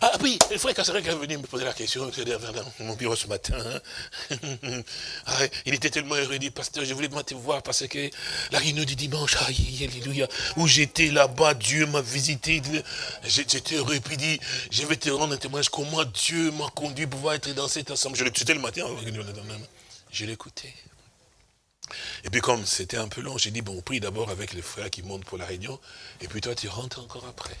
Ah oui, le frère Kassarek est venu me poser la question mon bureau ce matin. Hein. Ah, il était tellement heureux, il dit, pasteur, je voulais te voir parce que la réunion du dimanche, alléluia, où j'étais là-bas, Dieu m'a visité. J'étais heureux, puis il dit, je vais te rendre un témoignage comment Dieu m'a conduit pour pouvoir être dans cet ensemble. Je l'écoutais le matin, je l'écoutais. Et puis comme c'était un peu long, j'ai dit, bon, on prie d'abord avec les frères qui montent pour la réunion, et puis toi tu rentres encore après.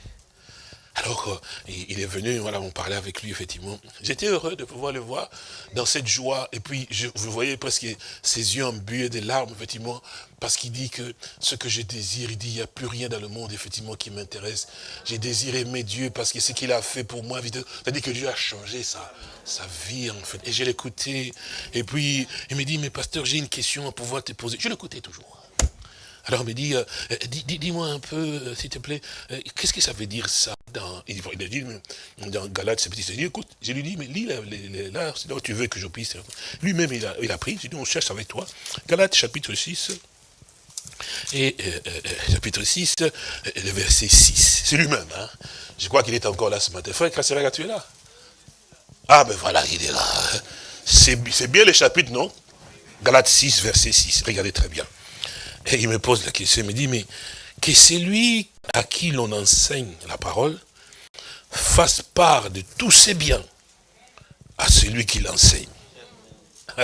Alors, il est venu, voilà, on parlait avec lui, effectivement. J'étais heureux de pouvoir le voir dans cette joie. Et puis, vous voyez presque ses yeux embués des larmes, effectivement, parce qu'il dit que ce que je désire, il dit, il n'y a plus rien dans le monde, effectivement, qui m'intéresse. J'ai désiré aimer Dieu parce que ce qu'il a fait pour moi, c'est-à-dire que Dieu a changé sa, sa vie, en fait. Et je l'écoutais. Et puis, il me dit, mais pasteur, j'ai une question à pouvoir te poser. Je l'écoutais toujours. Alors il me dit, euh, euh, dis-moi un peu, euh, s'il te plaît, qu'est-ce que ça veut dire ça dans, Il a dit, dans Galates, c'est petit, dit, écoute, je lui dis, mais lis là, là c'est là où tu veux que je puisse. Lui-même, il a, il a pris, j'ai dit, on cherche avec toi. Galates, chapitre 6, et chapitre 6, le verset 6. C'est lui-même, hein. Je crois qu'il est encore là ce matin. Frère Kassera, tu es là? Ah ben voilà, il est là. C'est bien le chapitre, non? Galates 6, verset 6. Regardez très bien. Et il me pose la question, il me dit, mais que celui à qui l'on enseigne la parole fasse part de tous ses biens à celui qui l'enseigne. ah,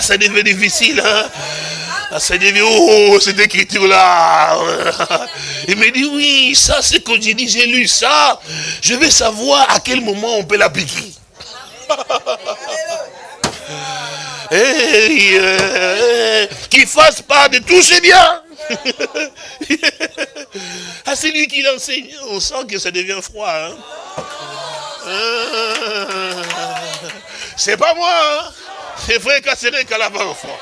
ça devient difficile, hein ah, ça devient, oh, cette écriture-là. Il me dit, oui, ça c'est quand j'ai dit, j'ai lu ça. Je vais savoir à quel moment on peut l'appliquer. et, qui fasse part de tous ses biens. ah, c'est lui qui l'enseigne. On sent que ça devient froid. Hein. c'est pas moi. Hein. C'est vrai qu'à qu'à la froid.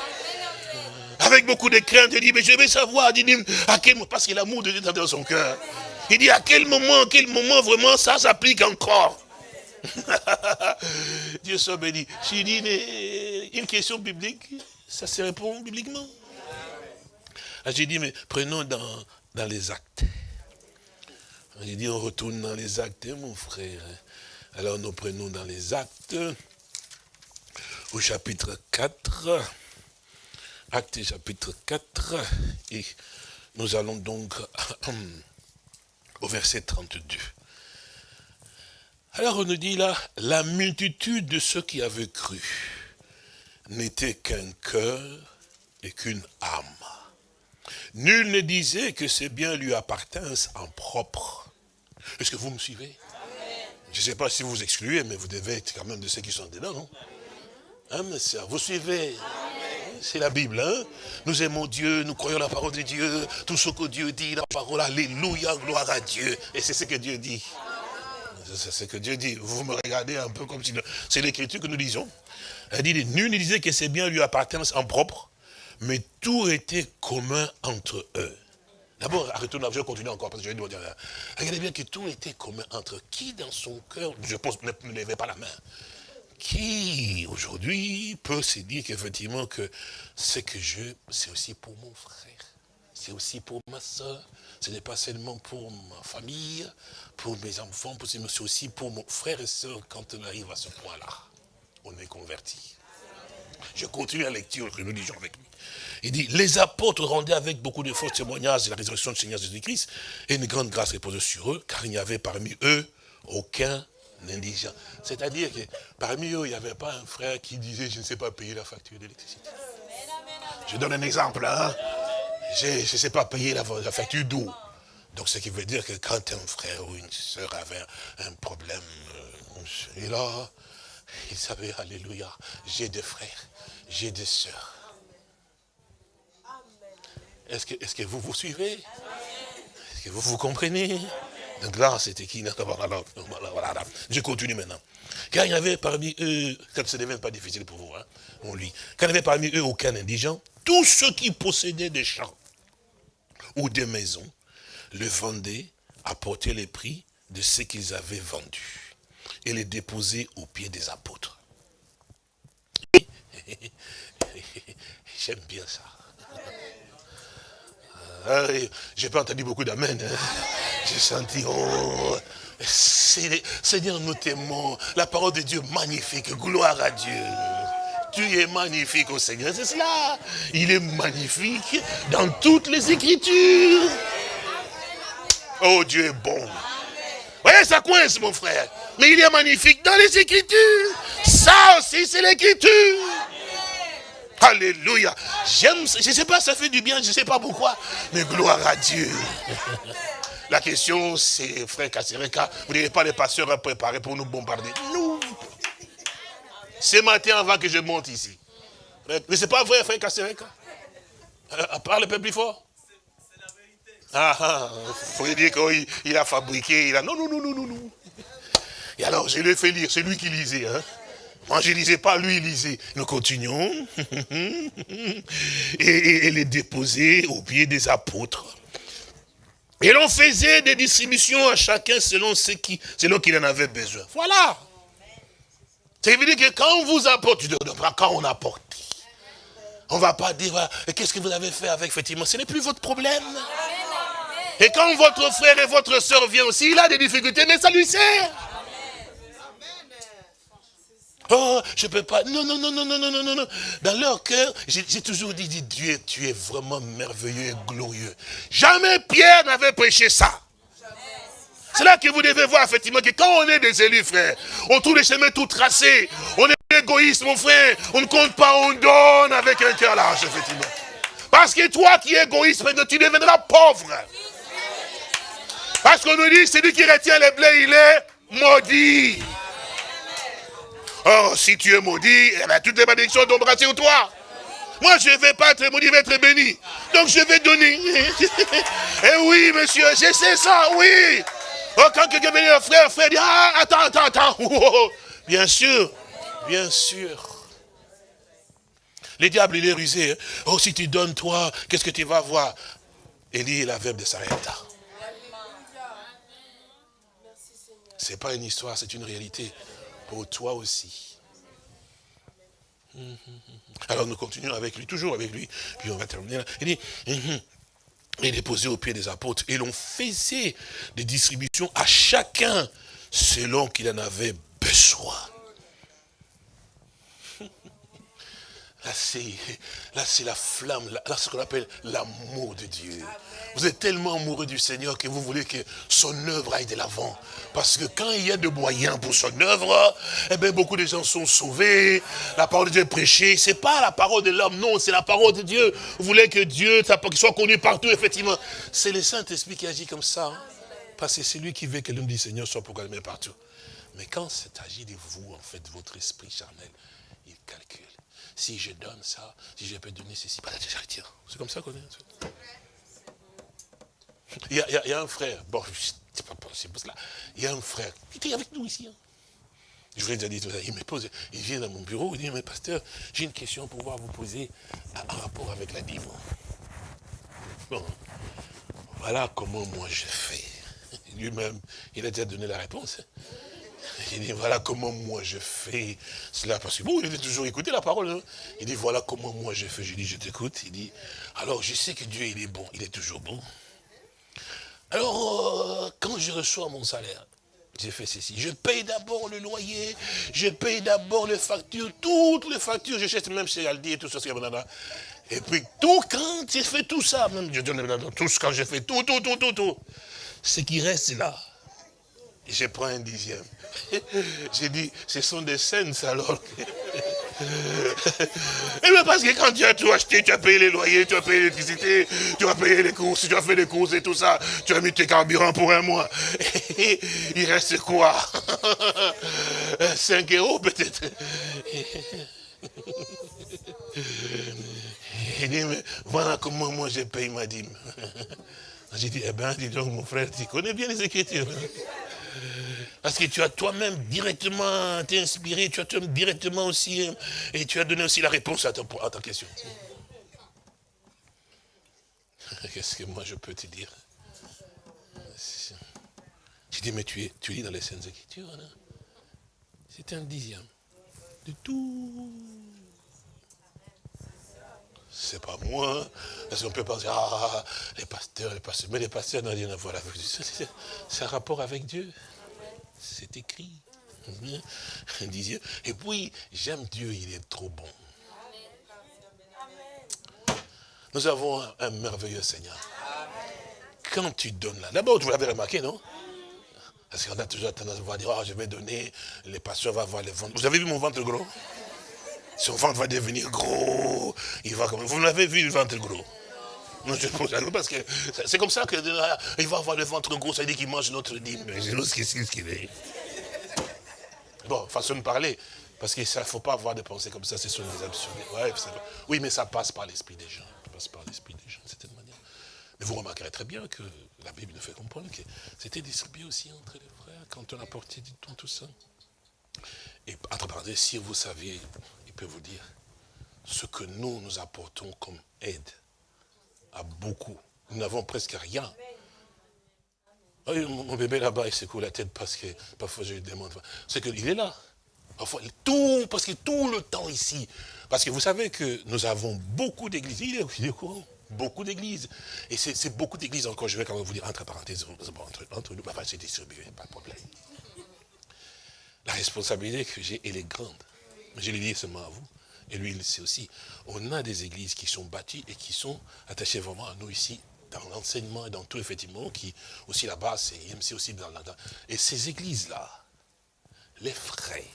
Avec beaucoup de crainte, il dit, mais je vais savoir, à quel moment, parce que l'amour de Dieu est dans son cœur. Il dit, à quel moment, à quel moment vraiment ça s'applique encore? Dieu soit béni. J'ai dit une question biblique, ça se répond bibliquement. Ah, j'ai dit, mais prenons dans, dans les actes. J'ai dit, on retourne dans les actes, hein, mon frère. Alors nous prenons dans les actes, au chapitre 4, acte chapitre 4, et nous allons donc au verset 32. Alors on nous dit là, la multitude de ceux qui avaient cru n'était qu'un cœur et qu'une âme. Nul ne disait que ces biens lui appartinssent en propre. Est-ce que vous me suivez? Je ne sais pas si vous excluez, mais vous devez être quand même de ceux qui sont dedans, non? Hein, vous suivez? C'est la Bible, hein? Nous aimons Dieu, nous croyons la parole de Dieu, tout ce que Dieu dit, la parole, alléluia, gloire à Dieu. Et c'est ce que Dieu dit. C'est ce que Dieu dit. Vous me regardez un peu comme si... C'est l'écriture que nous disons. Elle dit, nul ne disait que ces biens lui appartiennent en propre, mais tout était commun entre eux. D'abord, arrêtons, je vais continuer encore, parce que je vais dire, regardez bien que tout était commun entre qui dans son cœur, je pense, ne, ne levez pas la main, qui aujourd'hui peut se dire qu'effectivement que ce que je, c'est aussi pour mon frère, c'est aussi pour ma soeur, ce n'est pas seulement pour ma famille, pour mes enfants, c'est aussi pour mon frère et soeur quand on arrive à ce point-là. On est converti. Je continue la lecture que nous lisons avec lui. Il dit, les apôtres rendaient avec beaucoup de faux témoignages de la résurrection du Seigneur Jésus-Christ, et une grande grâce reposait sur eux, car il n'y avait parmi eux aucun indigent. C'est-à-dire que parmi eux, il n'y avait pas un frère qui disait, je ne sais pas payer la facture d'électricité. Je donne un exemple, hein. Je ne sais pas payer la facture d'eau. Donc, ce qui veut dire que quand un frère ou une soeur avait un problème, euh, et là, il savait, alléluia, j'ai des frères, j'ai des sœurs. Est-ce que, vous vous suivez? Est-ce que vous vous comprenez? Donc là, c'était qui? Je continue maintenant. Car il n'y avait parmi eux, quand ce n'est pas difficile pour vous, hein, on quand il n'y avait parmi eux aucun indigent, tous ceux qui possédaient des champs ou des maisons le vendaient, apportaient les prix de ce qu'ils avaient vendu et les déposaient aux pieds des apôtres. J'aime bien ça. Ah, J'ai pas entendu beaucoup d'amen. Hein. J'ai senti, oh, Seigneur, nous t'aimons. La parole de Dieu magnifique. Gloire à Dieu. Tu es magnifique au Seigneur. C'est cela. Il est magnifique dans toutes les Écritures. Oh, Dieu est bon. Voyez, ça coince, mon frère. Mais il est magnifique dans les Écritures. Ça aussi, c'est l'Écriture. Alléluia. J'aime, je ne sais pas, ça fait du bien, je ne sais pas pourquoi, mais gloire à Dieu. La question, c'est, frère Kassereka, vous n'avez pas les pasteurs préparés pour nous bombarder. Nous. Ce matin, avant que je monte ici. Mais c'est pas vrai, frère Kassereka. Euh, parle un peu plus fort. Ah, ah, faut dire qu'il a fabriqué, il a... Non, non, non, non, non, non. Et alors, je lui ai fait lire, c'est lui qui lisait. Hein. Moi, je ne lisais pas, lui, il lisait. Nous continuons. et, et, les déposer au pied des apôtres. Et l'on faisait des distributions à chacun selon ce qui, selon qu'il en avait besoin. Voilà. Ça veut dire que quand on vous apporte, quand on apporte, on ne va pas dire, qu'est-ce que vous avez fait avec, effectivement, ce n'est plus votre problème. Et quand votre frère et votre soeur viennent aussi, il a des difficultés, mais ça lui sert. Oh, je peux pas. Non, non, non, non, non, non, non, non. Dans leur cœur, j'ai toujours dit, Dieu, tu es vraiment merveilleux et glorieux. Jamais Pierre n'avait prêché ça. C'est là que vous devez voir, effectivement, que quand on est des élus, frère, on trouve les chemins tout tracés. On est égoïste, mon frère. On ne compte pas, on donne avec un cœur large, effectivement. Parce que toi qui es égoïste, tu deviendras pauvre. Parce qu'on nous dit, celui qui retient les blés, il est maudit. Oh, si tu es maudit, eh ben, toutes les malédictions tomberont sur toi. Moi, je ne vais pas être maudit, je vais être béni. Donc, je vais donner. eh oui, monsieur, je sais ça, oui. Oh, quand quelqu'un vient, frère, frère, dit, ah, attends, attends, attends. bien sûr, bien sûr. Le diable, il est rusé. Hein. Oh, si tu donnes, toi, qu'est-ce que tu vas voir? Élie la verbe de Sarepta. Ce n'est pas une histoire, c'est une réalité pour toi aussi. Alors nous continuons avec lui, toujours avec lui, puis on va terminer là. Il dit, il est posé au pied des apôtres, et l'on faisait des distributions à chacun selon qu'il en avait besoin. Là, c'est la flamme, là, ce qu'on appelle l'amour de Dieu. Vous êtes tellement amoureux du Seigneur que vous voulez que son œuvre aille de l'avant. Parce que quand il y a de moyens pour son œuvre, eh bien, beaucoup de gens sont sauvés, la parole de Dieu est prêchée. Ce n'est pas la parole de l'homme, non, c'est la parole de Dieu. Vous voulez que Dieu soit connu partout, effectivement. C'est le Saint-Esprit qui agit comme ça. Parce que c'est lui qui veut que l'homme du Seigneur soit proclamé partout. Mais quand c'est agi de vous, en fait, votre esprit charnel, il calcule. Si je donne ça, si je peux donner ceci, c'est comme ça qu'on est. Il y, a, un frère, bon, c'est pas possible cela. Il y a un frère qui était avec nous ici. Hein. Je voulais dire, il me pose, il vient dans mon bureau, il dit, mais pasteur, j'ai une question pour pouvoir vous poser en rapport avec la dîme. Bon, voilà comment moi je fais. Lui-même, il a déjà donné la réponse. Il dit, voilà comment moi je fais cela. Parce que bon, il a toujours écouté la parole. Hein. Il dit, voilà comment moi je fais. Je dis, je t'écoute. Il dit, alors je sais que Dieu, il est bon. Il est toujours bon. Alors, euh, quand je reçois mon salaire, j'ai fait ceci. Je paye d'abord le loyer, je paye d'abord les factures, toutes les factures, je j'achète même chez Aldi et tout ça. Et puis, tout, quand j'ai fait tout ça, même je donne tout quand j'ai fait tout, tout, tout, tout, tout, ce qui reste là, je prends un dixième. J'ai dit, ce sont des scènes alors. Et bien parce que quand tu as tout acheté, tu as payé les loyers, tu as payé l'électricité, tu as payé les courses, tu as fait les courses et tout ça, tu as mis tes carburants pour un mois. il reste quoi? 5 euros peut-être. Il dit, mais voilà comment moi je paye ma dîme. J'ai dit, eh bien, dis donc mon frère, tu connais bien les Écritures. Parce que tu as toi-même directement été inspiré, tu as toi directement aussi, hein, et tu as donné aussi la réponse à, ta question. Qu'est-ce que moi je peux te dire? Tu dis, mais tu lis dans les Saintes Écritures, hein? c'est un dixième de tout. C'est pas moi, parce qu'on peut penser, ah, les pasteurs, les pasteurs, mais les pasteurs n'ont rien à voir avec Dieu. C'est un rapport avec Dieu c'est écrit. Et puis, j'aime Dieu, il est trop bon. Nous avons un, merveilleux Seigneur. Quand tu donnes là, d'abord, vous l'avez remarqué, non? Parce qu'on a toujours tendance à dire, oh, je vais donner, les pasteurs vont voir les ventres. Vous avez vu mon ventre gros? Son ventre va devenir gros. Il va Vous l'avez vu, le ventre gros non, je parce que c'est comme ça qu'il va avoir le ventre gros, ça veut dire qu'il mange notre dîme. Qu'est-ce qu'il est Bon, façon de parler. Parce qu'il ne faut pas avoir des pensées comme ça, ce sont des absurdités. oui, mais ça passe par l'esprit des gens. Ça passe par l'esprit des gens, de manière. Mais vous remarquerez très bien que la Bible nous fait comprendre que c'était distribué aussi entre les frères quand on apportait du temps, tout ça. Et entre parenthèses, si vous saviez, il peut vous dire ce que nous, nous apportons comme aide à beaucoup. Nous n'avons presque rien. mon bébé là-bas, il secoue la tête parce que parfois je lui demande. C'est qu'il est là. Parfois, tout, parce que tout le temps ici. Parce que vous savez que nous avons beaucoup d'églises. Il est, au courant. Beaucoup d'églises. Et c'est beaucoup d'églises encore. Je vais quand même vous dire, entre parenthèses, entre, entre nous, c'est distribué, pas de problème. La responsabilité que j'ai, elle est grande. Je l'ai dit seulement à vous. Et lui, il le sait aussi. On a des églises qui sont bâties et qui sont attachées vraiment à nous ici, dans l'enseignement et dans tout, effectivement, qui, aussi là-bas, c'est IMC aussi dans la... Et ces églises-là, les frais,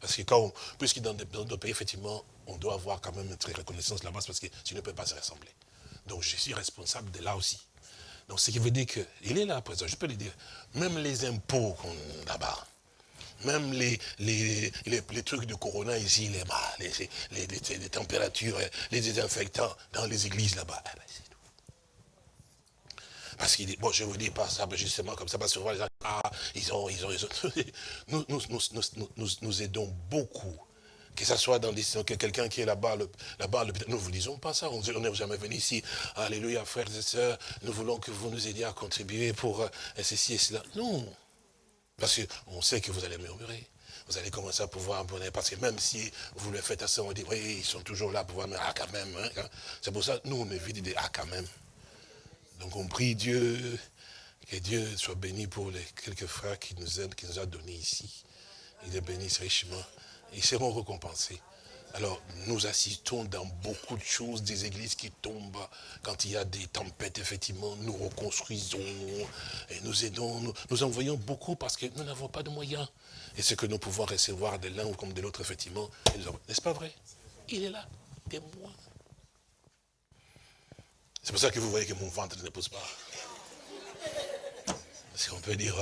parce que quand, puisque dans d'autres pays, effectivement, on doit avoir quand même une très reconnaissance là-bas, parce que tu ne peux pas se rassembler. Donc je suis responsable de là aussi. Donc ce qui veut dire qu'il est là, présent, je peux le dire, même les impôts qu'on là-bas, même les, les, les, trucs de Corona ici, les, les, les, températures, les désinfectants dans les églises là-bas. Eh ben, parce qu'il dit, bon, je vous dis pas ça justement comme ça, parce que les gens, ah, ils ont, ils ont, ils ont. Nous, nous, nous, nous, nous aidons beaucoup que ce soit dans que quelqu'un qui est là-bas, là-bas nous ne vous disons pas ça, on n'est jamais venu ici, alléluia frères et sœurs, nous voulons que vous nous aidiez à contribuer pour euh, ceci et cela. Non, parce qu'on sait que vous allez murmurer. Vous allez commencer à pouvoir abonner, parce que même si vous le faites assez, on dit, oui, ils sont toujours là pour voir, mais ah quand même. Hein, C'est pour ça nous, on évite de dire, ah quand même. Donc on prie Dieu, que Dieu soit béni pour les quelques frères qui nous aident, qui nous a donné ici. Il les bénisse richement. Ils seront récompensés. Alors, nous assistons dans beaucoup de choses, des églises qui tombent, quand il y a des tempêtes, effectivement, nous reconstruisons, et nous aidons, nous, envoyons beaucoup parce que nous n'avons pas de moyens. Et ce que nous pouvons recevoir de l'un ou comme de l'autre, effectivement, n'est-ce pas vrai? Il est là, témoin. C'est pour ça que vous voyez que mon ventre ne pousse pas. Parce qu'on peut dire,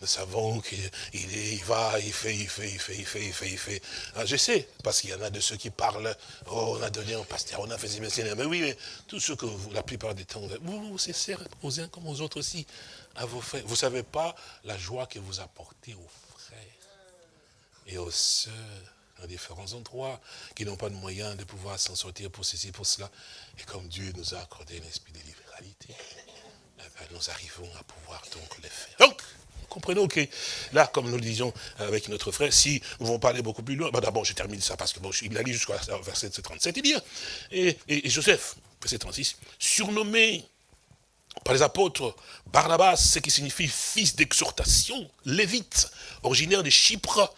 nous savons qu'il il va, il fait, il fait, il fait, il fait, il fait, il fait. Ah, je sais, parce qu'il y en a de ceux qui parlent, oh, on a donné un pasteur, on a fait ces Mais oui, mais tout ce que vous, la plupart des temps, vous, vous cessez aux uns comme aux autres aussi, à vos frères. Vous ne savez pas la joie que vous apportez aux frères et aux sœurs dans différents endroits, qui n'ont pas de moyens de pouvoir s'en sortir pour ceci, pour cela. Et comme Dieu nous a accordé un esprit de libéralité, nous arrivons à pouvoir donc les faire. Donc, comprenons que là, comme nous le disions avec notre frère, si nous vont parler beaucoup plus loin, bah, d'abord je termine ça parce que bon, il a lu jusqu'à verset 37, il dit, et, et, Joseph, verset 36, surnommé par les apôtres Barnabas, ce qui signifie fils d'exhortation, lévite, originaire de Chypre,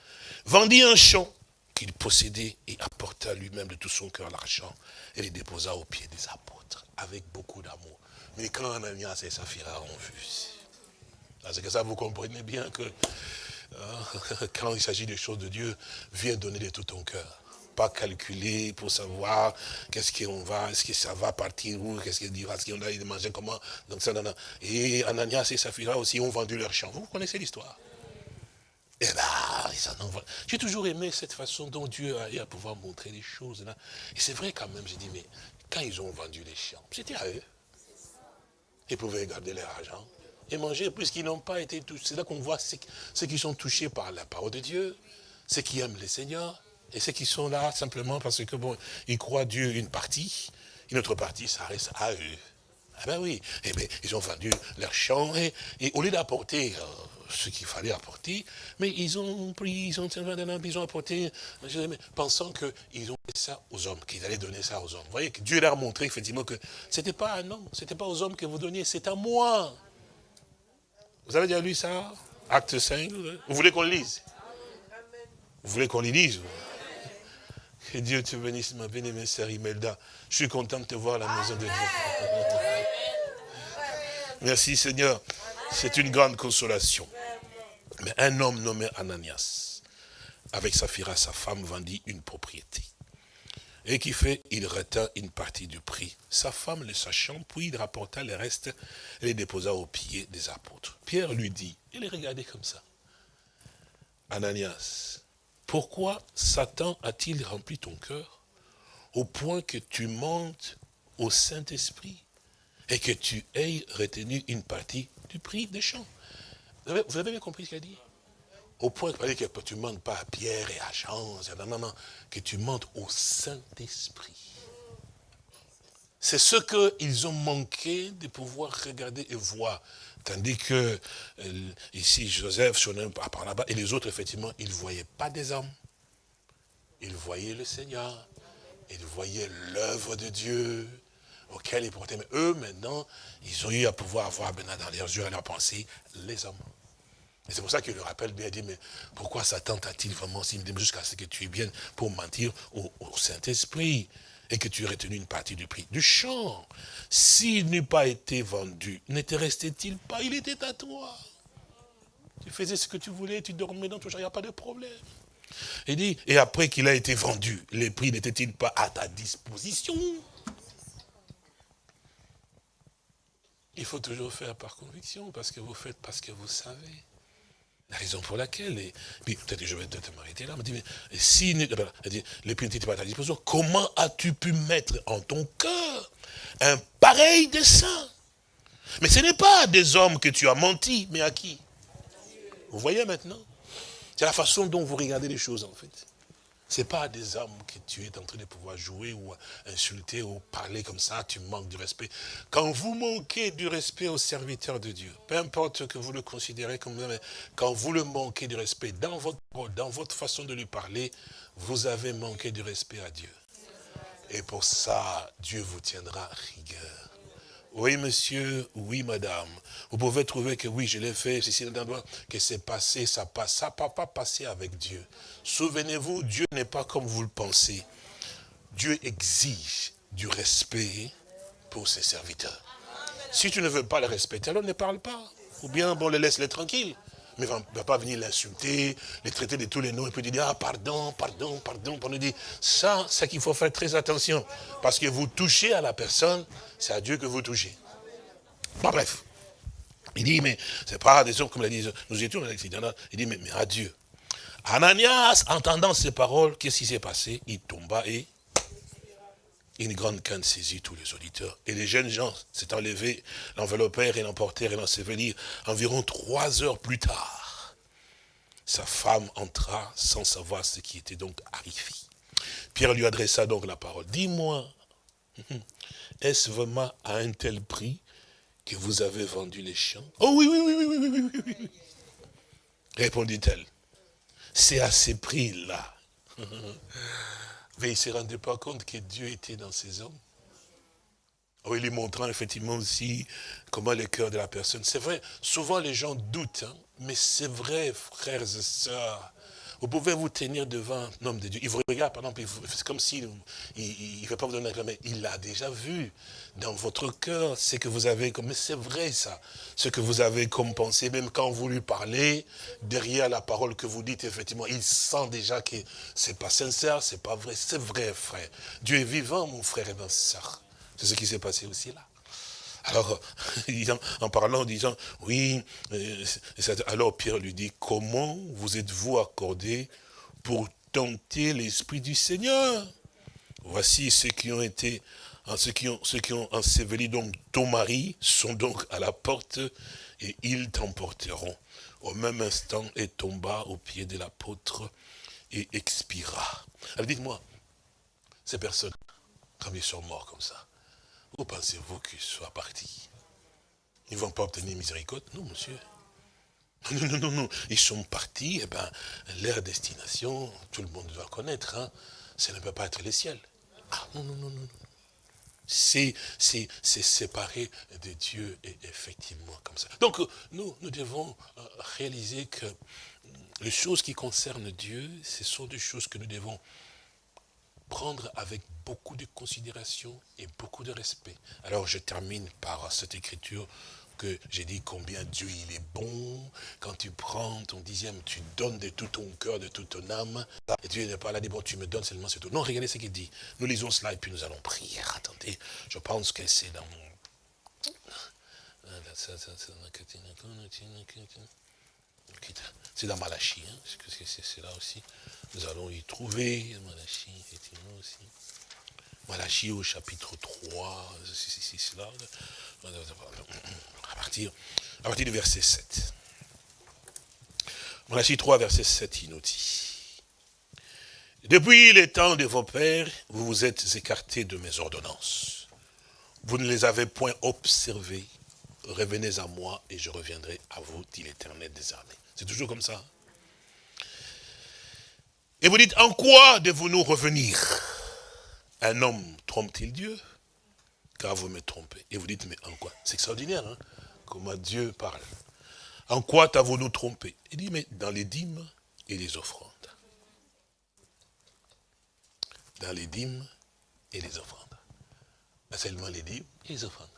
vendit un champ qu'il possédait et apporta lui-même de tout son cœur l'argent et les déposa aux pieds des apôtres avec beaucoup d'amour. Mais quand Ananias et Saphira ont vu, c'est que ça vous comprenez bien que euh, quand il s'agit des choses de Dieu, viens donner de tout ton cœur. Pas calculer pour savoir qu'est-ce qu'on va, est-ce que ça va partir où, qu'est-ce qu'il dira, est-ce qu'on a manger, comment. Donc ça. Et Ananias et Saphira aussi ont vendu leur champ. Vous connaissez l'histoire Eh bien, ils en ont J'ai toujours aimé cette façon dont Dieu a eu à pouvoir montrer les choses. Là. Et c'est vrai quand même, j'ai dit, mais quand ils ont vendu les champs, c'était à eux. Ils pouvaient garder leur argent et manger, puisqu'ils n'ont pas été touchés. C'est là qu'on voit ceux qui sont touchés par la parole de Dieu, ceux qui aiment le Seigneur, et ceux qui sont là simplement parce que, bon, ils croient Dieu une partie, une autre partie, ça reste à eux. Ah ben oui, eh ben, ils ont vendu leur champ, et, au lieu d'apporter euh, ce qu'il fallait apporter, mais ils ont pris, ils ont, ils ont apporté, pensant qu'ils ont fait ça aux hommes, qu'ils allaient donner ça aux hommes. Vous voyez que Dieu leur a montré effectivement que ce n'était pas un homme, ce n'était pas aux hommes que vous donniez, c'est à moi. Vous avez déjà lu ça Acte 5 Vous voulez qu'on le lise? Vous voulez qu'on le lise Que Dieu te bénisse, ma bien-aimée sœur Imelda. Je suis content de te voir à la maison de Dieu. Merci Seigneur. C'est une grande consolation. Mais un homme nommé Ananias avec Saphira, sa femme, vendit une propriété. Et qui fait, il retint une partie du prix. Sa femme le sachant, puis il rapporta le reste et les déposa aux pieds des apôtres. Pierre lui dit, il est regardé comme ça. Ananias, pourquoi Satan a-t-il rempli ton cœur au point que tu montes au Saint-Esprit et que tu aies retenu une partie prix des champs Vous avez bien compris ce qu'il a dit? Au point que tu ne montes pas à Pierre et à Jean, non, non, que tu montes au Saint-Esprit. C'est ce qu'ils ont manqué de pouvoir regarder et voir. Tandis que euh, ici, Joseph, Shonem, par là-bas, et les autres, effectivement, ils ne voyaient pas des hommes. Ils voyaient le Seigneur. Ils voyaient l'œuvre de Dieu auquel ils portaient. Mais eux, maintenant, ils ont eu à pouvoir voir maintenant dans leurs yeux et leurs pensées les hommes. Et c'est pour ça qu'il le rappelle bien, il dit, mais pourquoi Satan t'a-t-il vraiment dit jusqu'à ce que tu es bien pour mentir au, Saint-Esprit et que tu aies retenu une partie du prix du champ? S'il n'eût pas été vendu, n'était resté-il pas? Il était à toi. Tu faisais ce que tu voulais, tu dormais dans ton champ, il n'y a pas de problème. Il dit, et après qu'il a été vendu, les prix n'étaient-ils pas à ta disposition? Il faut toujours faire par conviction, parce que vous faites parce que vous savez. La raison pour laquelle, et puis peut-être que je vais te m'arrêter là, me mais si elle dit, les n'étaient pas à ta disposition, comment as-tu pu mettre en ton cœur un pareil dessein? Mais ce n'est pas à des hommes que tu as menti, mais à qui? Vous voyez maintenant? C'est la façon dont vous regardez les choses en fait. Ce n'est pas des hommes que tu es en train de pouvoir jouer ou insulter ou parler comme ça, tu manques du respect. Quand vous manquez du respect au serviteur de Dieu, peu importe que vous le considérez comme quand vous le manquez du respect dans votre dans votre façon de lui parler, vous avez manqué du respect à Dieu. Et pour ça, Dieu vous tiendra rigueur. Oui, monsieur, oui, madame. Vous pouvez trouver que oui, je l'ai fait, que c'est passé, ça passe. Ça ne pas passer avec Dieu. Souvenez-vous, Dieu n'est pas comme vous le pensez. Dieu exige du respect pour ses serviteurs. Si tu ne veux pas le respecter, alors ne parle pas. Ou bien, bon, les laisse-les tranquilles. Mais il ne va pas venir l'insulter, les traiter de tous les noms, et puis dire, ah, pardon, pardon, pardon, pour nous dire, ça, c'est qu'il faut faire très attention. Parce que vous touchez à la personne, c'est à Dieu que vous touchez. Bon, bref. Il dit, mais c'est pas des hommes comme il dit, nous étions il dit, mais, mais à Dieu. Ananias, entendant ces paroles, qu'est-ce qui s'est passé? Il tomba et une grande canne saisit tous les auditeurs. Et les jeunes gens s'étant levés, l'enveloppèrent et l'emportèrent et l'ensevelirent. Environ trois heures plus tard, sa femme entra sans savoir ce qui était donc arrivé. Pierre lui adressa donc la parole. Dis-moi, est-ce vraiment à un tel prix que vous avez vendu les champs Oh oui, oui, oui, oui, oui, oui, oui, oui. Répondit-elle. C'est à ces prix-là mais il ne se rendait pas compte que Dieu était dans ces hommes. Oui, lui montrant effectivement aussi comment le cœur de la personne. C'est vrai, souvent les gens doutent, hein, mais c'est vrai, frères et sœurs. Vous pouvez vous tenir devant un homme de Dieu. Il vous regarde, par exemple, c'est comme s'il ne veut pas vous donner la mais il a déjà vu dans votre cœur ce que vous avez comme... Mais c'est vrai ça, ce que vous avez comme pensée, même quand vous lui parlez, derrière la parole que vous dites, effectivement, il sent déjà que c'est pas sincère, c'est pas vrai, c'est vrai, frère. Dieu est vivant, mon frère et ma soeur. C'est ce qui s'est passé aussi là. Alors, en parlant, en disant, oui, euh, alors Pierre lui dit, comment vous êtes-vous accordé pour tenter l'Esprit du Seigneur? Voici ceux qui ont été, ceux qui ont, ceux qui ont enseveli donc ton mari sont donc à la porte et ils t'emporteront. Au même instant, et tomba au pied de l'apôtre et expira. Alors dites-moi, ces personnes, comme ils sont morts comme ça, où pensez-vous qu'ils soient partis Ils ne vont pas obtenir miséricorde? Non, monsieur. Non, non, non, non. Ils sont partis, eh ben, leur destination, tout le monde doit connaître, hein, ça ne peut pas être le ciel. Ah, non, non, non, non. C'est séparé de Dieu, effectivement, comme ça. Donc, nous, nous devons euh, réaliser que les choses qui concernent Dieu, ce sont des choses que nous devons prendre avec beaucoup de considération et beaucoup de respect. Alors je termine par cette écriture que j'ai dit combien Dieu il est bon. Quand tu prends ton dixième, tu donnes de tout ton cœur, de toute ton âme. Et Dieu n'est pas là, dit, bon, tu me donnes seulement ce tout. Non, regardez ce qu'il dit. Nous lisons cela et puis nous allons prier. Attendez, je pense que c'est dans c'est dans Malachie, hein, c'est là aussi. Nous allons y trouver Malachie, effectivement aussi. Malachie au chapitre 3, c'est là. À partir, à partir du verset 7. Malachie 3, verset 7, il nous dit. Depuis les temps de vos pères, vous vous êtes écartés de mes ordonnances. Vous ne les avez point observées. Revenez à moi et je reviendrai à vous, dit l'éternel des armées. C'est toujours comme ça. Et vous dites, en quoi devons-nous revenir? Un homme trompe-t-il Dieu? Car vous me trompez. Et vous dites, mais en quoi? C'est extraordinaire, hein comment Dieu parle. En quoi t'avons-nous trompé? Il dit, mais dans les dîmes et les offrandes. Dans les dîmes et les offrandes. Pas seulement les dîmes et les offrandes.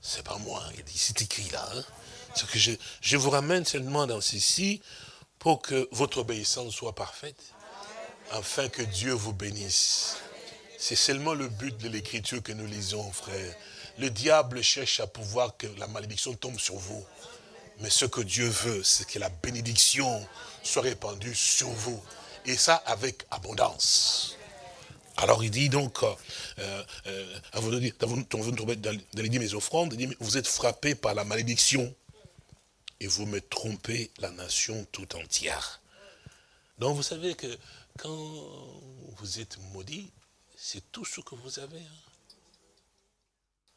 C'est pas moi, il dit, c'est écrit là. Hein. que je, je vous ramène seulement dans ceci que votre obéissance soit parfaite, afin que Dieu vous bénisse. C'est seulement le but de l'écriture que nous lisons, frère. Le diable cherche à pouvoir que la malédiction tombe sur vous. Mais ce que Dieu veut, c'est que la bénédiction soit répandue sur vous. Et ça avec abondance. Alors il dit donc, euh, euh, avant de dire, dans les dix mes offrandes, il dit, vous êtes frappés par la malédiction et vous me trompez la nation tout entière. Donc vous savez que quand vous êtes maudit, c'est tout ce que vous avez. Hein.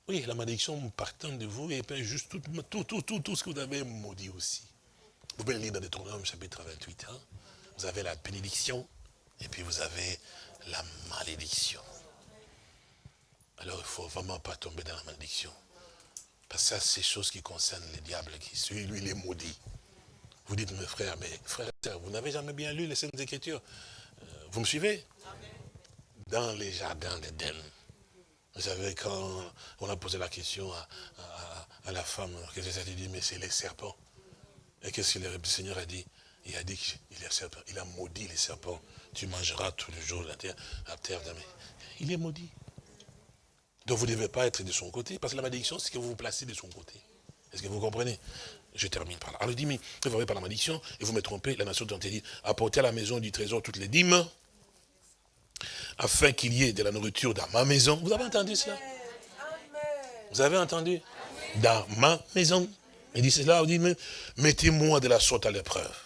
Oui, la malédiction partant de vous, et puis juste tout, tout, tout, tout, ce que vous avez maudit aussi. Vous pouvez lire dans Deutéronome chapitre 28. Hein. Vous avez la bénédiction, et puis vous avez la malédiction. Alors il ne faut vraiment pas tomber dans la malédiction. Parce que ça, c'est choses qui concernent les diables, qui celui, lui, il est maudit. Vous dites, mes frères, mais frères vous n'avez jamais bien lu les Saintes Écritures. Euh, vous me suivez? Dans les jardins d'Éden. Vous savez, quand on a posé la question à, la femme, qu'est-ce que dit? Mais c'est les serpents. Et qu'est-ce que le Seigneur a dit? Il a dit qu'il est serpent. Il a maudit les serpents. Tu mangeras tous les jours la terre, la terre. Il est maudit. Donc vous ne devez pas être de son côté, parce que la malédiction, c'est que vous vous placez de son côté. Est-ce que vous comprenez? Je termine par là. Alors il dit, mais vous voyez par la malédiction, et vous me trompez, la nation dont il dit, apportez à la maison du trésor toutes les dîmes, afin qu'il y ait de la nourriture dans ma maison. Vous avez entendu cela? Vous avez entendu? Dans ma maison. Il dit cela, il dit, mettez-moi de la sorte à l'épreuve.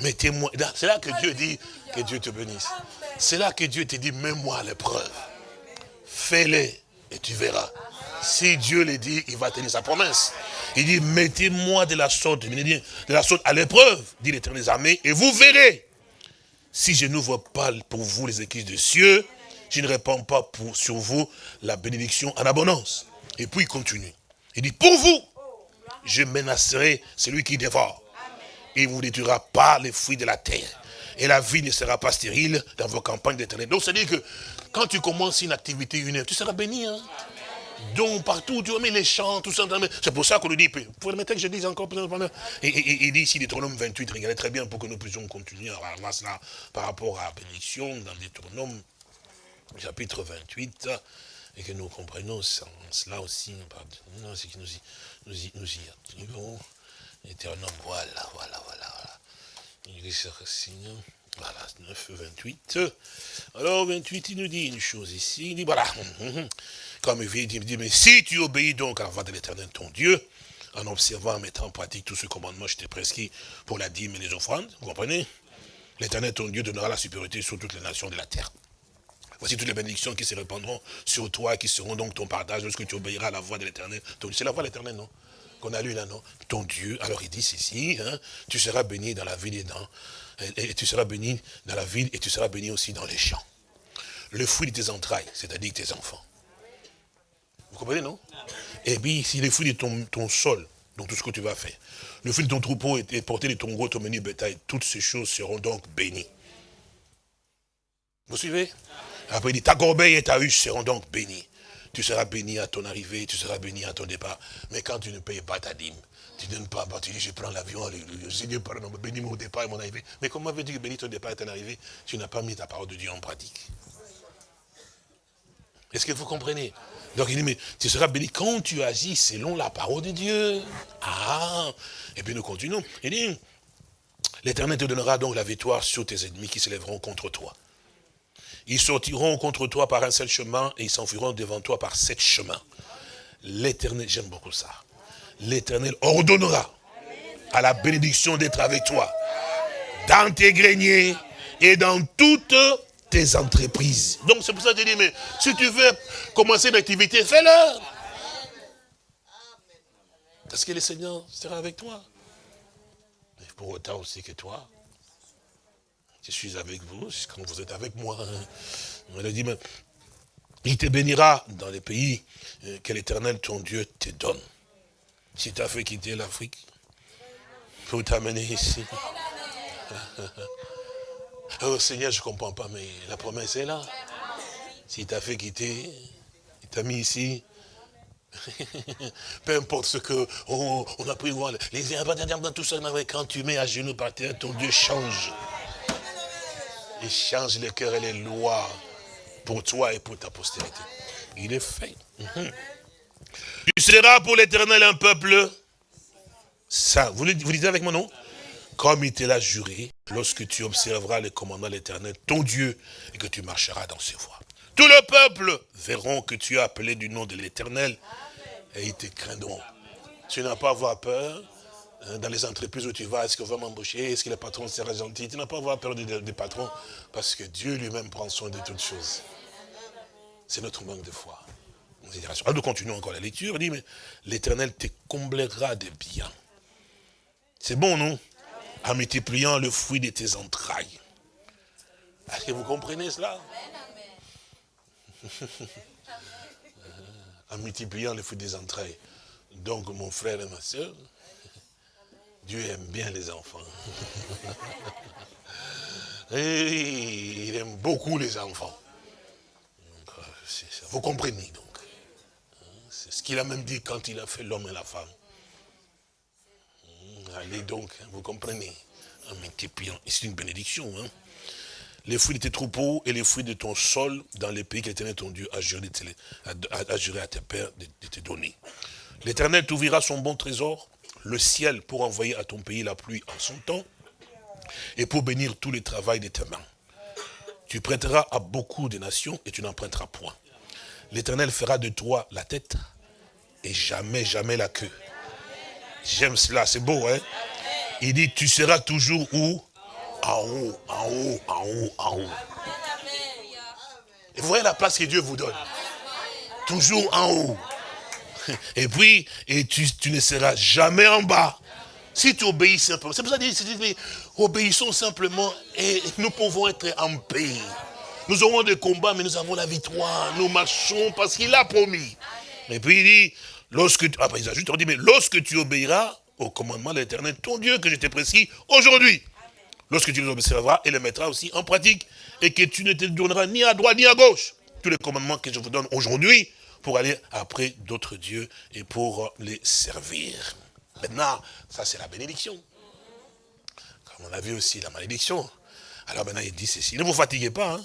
Mettez-moi. C'est là que Dieu dit que Dieu te bénisse. C'est là que Dieu te dit, mets-moi à l'épreuve fais-les et tu verras. Si Dieu le dit, il va tenir sa promesse. Il dit, mettez-moi de la sorte, de la sorte à l'épreuve, dit l'éternel des armées, et vous verrez. Si je n'ouvre pas pour vous les écrits de cieux, je ne répands pas pour, sur vous la bénédiction en abondance. Et puis il continue. Il dit, pour vous, je menacerai celui qui dévore. Il ne vous détruira pas les fruits de la terre. Et la vie ne sera pas stérile dans vos campagnes d'éternel. Donc, c'est-à-dire que quand tu commences une activité, une tu seras béni. Hein? Donc partout, tu vois, les chants, tout ça. C'est pour ça qu'on nous dit, pour permettez que je dise encore il dit ici, Deutéronome 28, regardez très bien pour que nous puissions continuer à voir cela par rapport à la bénédiction dans Deutéronome chapitre 28 et que nous comprenions cela aussi, nous y, nous y, nous y arrivons. voilà, voilà, voilà, voilà. Voilà, 9, 28. Alors, 28, il nous dit une chose ici. Il dit, voilà, comme il dit, mais si tu obéis donc à la voix de l'éternel ton Dieu, en observant, en mettant en pratique tout ce commandement je t'ai prescrit pour la dîme et les offrandes, vous comprenez? L'éternel ton Dieu donnera la supériorité sur toutes les nations de la terre. Voici toutes les bénédictions qui se répandront sur toi, qui seront donc ton partage lorsque tu obéiras à la voix de l'éternel. C'est la voix de l'éternel, non? Qu'on a lu là, non? Ton Dieu. Alors il dit ceci, hein, tu seras béni dans la ville et dans et, tu seras béni dans la ville et tu seras béni aussi dans les champs. Le fruit de tes entrailles, c'est-à-dire tes enfants. Vous comprenez, non? Et puis, si les fruits de ton, ton sol, donc tout ce que tu vas faire, le fruit de ton troupeau est porté de ton gros, ton menu bétail, toutes ces choses seront donc bénies. Vous suivez? Après, il dit, ta corbeille et ta huche seront donc bénies. tu seras béni à ton arrivée, tu seras béni à ton départ. Mais quand tu ne payes pas ta dîme, tu ne donnes pas, bah, tu dis, je prends l'avion, Seigneur, pardon, bénis mon départ et mon arrivée. Mais comment veux-tu que bénis ton départ et ton arrivée? Tu n'as pas mis ta parole de Dieu en pratique. Est-ce que vous comprenez? Donc il dit, mais tu seras béni quand tu agis selon la parole de Dieu. Ah Et puis nous continuons. Il dit, l'Éternel te donnera donc la victoire sur tes ennemis qui s'élèveront contre toi. Ils sortiront contre toi par un seul chemin et ils s'enfuiront devant toi par sept chemins. L'Éternel, j'aime beaucoup ça. L'Éternel ordonnera à la bénédiction d'être avec toi dans tes greniers et dans toutes tes entreprises. Donc c'est pour ça que je dis, mais si tu veux commencer une activité, fais-le. Parce que le Seigneur sera avec toi. Mais pour autant aussi que toi, je suis avec vous, quand vous êtes avec moi. Mais il te bénira dans les pays euh, que l'éternel, ton Dieu, te donne. Si tu as fait quitter l'Afrique, pour t'amener ici. Oh Seigneur, je ne comprends pas, mais la promesse est là. Si tu as fait quitter, il t'a mis ici. Peu importe ce que on, a pris voir, les dans tout ça, quand tu mets à genoux par terre, ton Dieu change. Il change les cœurs et les lois pour toi et pour ta postérité. Il est fait. Mhm. Tu seras pour l'éternel un peuple ça. Vous, vous lisez avec mon nom Comme il te l'a juré, lorsque tu observeras les commandements de l'éternel, ton Dieu, et que tu marcheras dans ses voies. Tout le peuple verront que tu as appelé du nom de l'éternel et ils te craindront. Tu n'as pas à avoir peur, Hein, dans les entreprises où tu vas, est-ce qu'on va m'embaucher Est-ce que le patron sera gentil? Tu n'as pas à avoir peur des, patrons, parce que Dieu lui-même prend soin de toutes choses. C'est notre manque de foi. Alors nous continuons encore la lecture. On dit, mais l'éternel te comblera de biens. C'est bon, non? En multipliant le fruit de tes entrailles. Est-ce que vous comprenez cela? En multipliant le fruit des entrailles. Donc, mon frère et ma soeur, Dieu aime bien les enfants. Il aime beaucoup les enfants. Vous comprenez donc. Ce qu'il a même dit quand il a fait l'homme et la femme. Hum, allez donc, hein, vous comprenez. C'est une bénédiction. Hein. Les fruits de tes troupeaux et les fruits de ton sol dans les pays qu'Éternel ton Dieu a juré, à tes pères de te donner. L'Éternel t'ouvrira son bon trésor le ciel pour envoyer à ton pays la pluie en son temps et pour bénir tout le travail de tes mains. Tu prêteras à beaucoup de nations et tu n'emprunteras point. L'Éternel fera de toi la tête et jamais, jamais la queue. J'aime cela, c'est beau, hein Il dit, tu seras toujours où? En haut, en haut, en haut, en haut. Et vous voyez la place que Dieu vous donne. Toujours en haut. Et puis, et tu, ne seras jamais en bas. Si tu obéis simplement. C'est pour ça que je obéissons simplement et nous pouvons être en paix. Nous aurons des combats, mais nous avons la victoire. Nous marchons parce qu'il a promis. Et puis il dit, lorsque tu, après il ajoute, on dit, mais lorsque tu obéiras au commandement de l'éternel, ton Dieu que je t'ai prescrit aujourd'hui, lorsque tu les observeras et les mettras aussi en pratique, et que tu ne te donneras ni à droite ni à gauche, tous les commandements que je vous donne aujourd'hui, pour aller après d'autres dieux et pour les servir. Maintenant, ça c'est la bénédiction. Comme on a vu aussi la malédiction. Alors maintenant il dit ceci, ne vous fatiguez pas. Hein.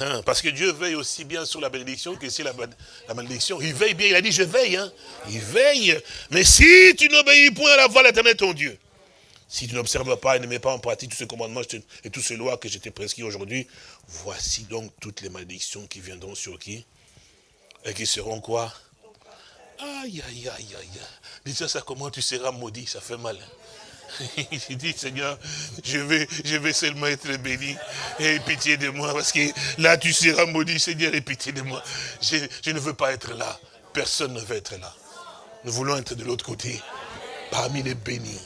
Hein, parce que Dieu veille aussi bien sur la bénédiction que sur la, malédiction. Il veille bien, il a dit je veille. Hein. Il veille. Mais si tu n'obéis point à la voix de l'éternel ton Dieu, si tu n'observes pas et ne mets pas en pratique tous ces commandements et toutes ces lois que je t'ai aujourd'hui, voici donc toutes les malédictions qui viendront sur qui et qui seront quoi? Aïe, aïe, aïe, aïe. Dis ça, comment tu seras maudit, ça fait mal. Il dit, Seigneur, je vais, seulement être béni. Et pitié de moi, parce que là, tu seras maudit, Seigneur, et pitié de moi. Je, je ne veux pas être là. Personne ne veut être là. Nous voulons être de l'autre côté, parmi les bénis.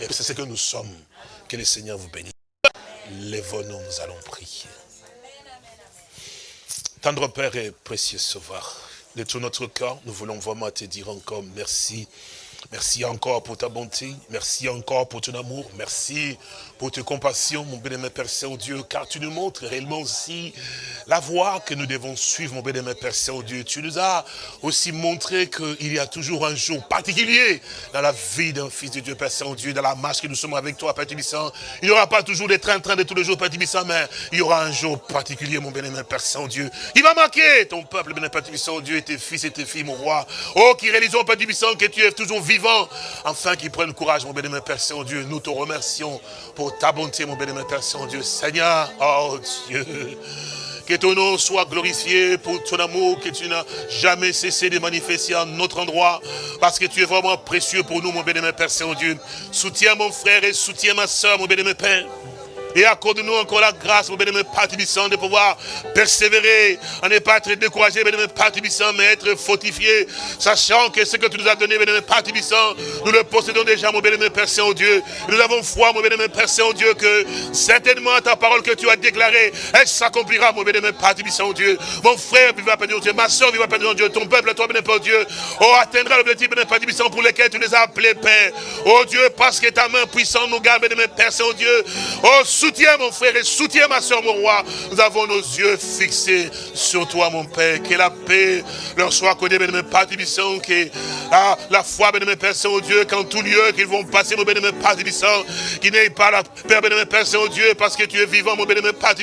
Et c'est ce que nous sommes. Que le Seigneur vous bénisse. Lèvons-nous, nous allons prier. Tendre Père et précieux Sauveur, de tout notre cœur, nous voulons vraiment te dire encore merci Merci encore pour ta bonté. Merci encore pour ton amour. Merci pour tes compassions, mon bénémoine Père Saint-Dieu, car tu nous montres réellement aussi la voie que nous devons suivre, mon bénémoine Père Saint-Dieu. Tu nous as aussi montré qu'il y a toujours un jour particulier dans la vie d'un fils de Dieu, Père Saint-Dieu, dans la marche que nous sommes avec toi, Père Tibissant. Il n'y aura pas toujours des trains-trains de tous les jours, Père Tibissant, mais il y aura un jour particulier, mon bénémoine Père Saint-Dieu. Il va marquer ton peuple, bénémoine Père Tibissant, Dieu, et tes fils et tes filles, mon roi. Oh, qui réalisons, Père Tibissant, que tu es toujours vivant, afin qu'ils prennent courage, mon bénémoine Père Saint-Dieu. Nous te remercions pour ta bonté mon bénémoine Père Saint-Dieu. Seigneur, oh Dieu, que ton nom soit glorifié pour ton amour que tu n'as jamais cessé de manifester en notre endroit, parce que tu es vraiment précieux pour nous, mon bénémoine Père Saint-Dieu. Soutiens mon frère et soutiens ma soeur, mon bénémoine Père. Et accorde-nous encore la grâce, mon bénémoine Père de pouvoir persévérer, à ne pas être découragé, bénémoine Père mais être fortifié, sachant que ce que tu nous as donné, bénémoine Père nous le possédons déjà, mon bénémoine Père Saint-Dieu. Nous avons foi, mon bénémoine Père Saint-Dieu, que certainement ta parole que tu as déclarée, elle s'accomplira, mon bénémoine Père Saint-Dieu. Mon frère vivra, Père Dieu, ma soeur vivra, Père Dieu, ton peuple, toi, bénémoine Père Dieu, oh, atteindra l'objectif, bénémoine Père pour lequel tu les as appelés, Père. Oh Dieu, parce que ta main puissante nous garde, bénémoine Père Saint-Dieu. Oh, soutiens mon frère et soutiens ma soeur, mon roi. Nous avons nos yeux fixés sur toi, mon Père. Que la paix leur soit accordée, bénémoine Père que ah, la foi, bénémoine Père Saint-Dieu, qu'en tout lieu qu'ils vont passer, mon bénémoine Père Tibissant, qu'il n'ait pas la paix, bénémoine Père Saint-Dieu, parce que tu es vivant, mon bénémoine Père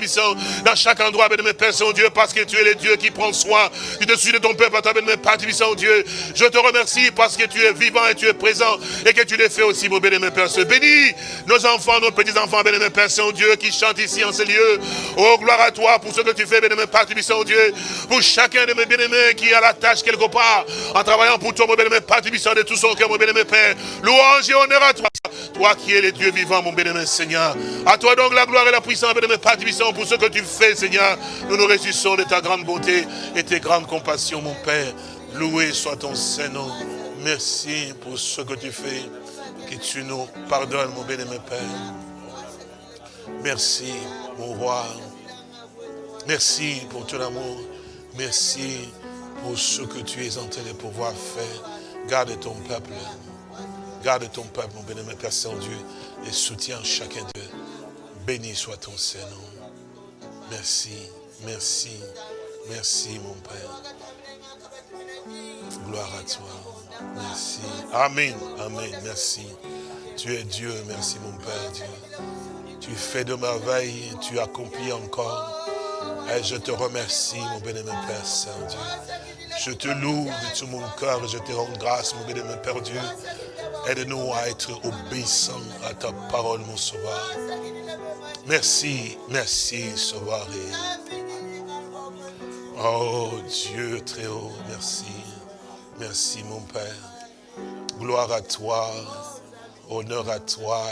dans chaque endroit, bénémoine Père Saint-Dieu, parce que tu es le Dieu qui prend soin du dessus de ton peuple, toi, bénémoine Père Dieu. Je te remercie parce que tu es vivant et tu es présent et que tu les fais aussi, mon bénémoine Père. Bénis nos enfants, nos petits-enfants, bénémoine Père Saint-Dieu, qui chante ici en ce lieu. Oh, gloire à toi pour ce que tu fais, bien-aimé Père Dieu. Pour chacun de mes bien-aimés qui a la tâche quelque part, en travaillant pour toi, mon bien-aimé Père de tout son cœur, mon bien-aimé Père. Louange et honneur à toi. Toi qui es le Dieu vivant, mon bien-aimé Seigneur. À toi donc la gloire et la puissance, bien-aimé Père pour ce que tu fais, Seigneur. Nous nous réjouissons de ta grande bonté et tes grandes compassions, mon Père. Loué soit ton Saint-Nom. Merci pour ce que tu fais. Que tu nous pardonnes, mon bien-aimé Père. Merci, mon roi. Merci pour ton amour. Merci pour ce que tu es en train de pouvoir faire. Garde ton peuple. Garde ton peuple, mon bénémoine Père Saint-Dieu, et soutiens chacun d'eux. Béni soit ton Saint-Nom. Merci, merci, merci, mon Père. Gloire à toi. Merci. Amen, amen, merci. Tu es Dieu, merci, mon Père Dieu. Tu fais de merveilles, tu accomplis encore. Et je te remercie, mon bénémoine Père Saint-Dieu. Je te loue de tout mon cœur et je te rends grâce, mon bénémoine Père Dieu. Aide-nous à être obéissants à ta parole, mon Sauveur. Merci, merci, Sauveur. Oh Dieu très haut, merci. Merci, mon Père. Gloire à toi, honneur à toi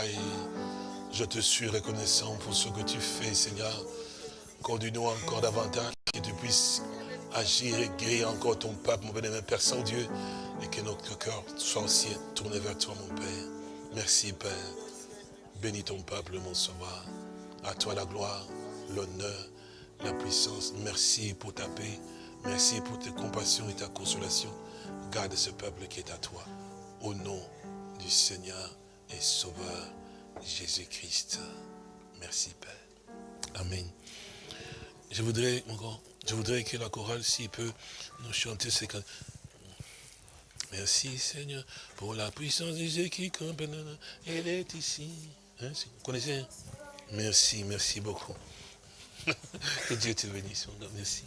je te suis reconnaissant pour ce que tu fais, Seigneur. Conduis-nous encore davantage, que tu puisses agir et guérir encore ton peuple, mon bénémoine Père Saint-Dieu, et que notre cœur soit aussi tourné vers toi, mon Père. Merci, Père. Bénis ton peuple, mon sauveur. À toi la gloire, l'honneur, la puissance. Merci pour ta paix. Merci pour tes compassions et ta consolation. Garde ce peuple qui est à toi. Au nom du Seigneur et Sauveur Jésus-Christ. Merci Père. Amen. Je voudrais, je voudrais que la chorale, s'il peut, nous chanter ces Merci Seigneur pour la puissance de Jésus qui Elle est ici. Hein, vous connaissez hein? Merci, merci beaucoup. que Dieu te bénisse. Merci.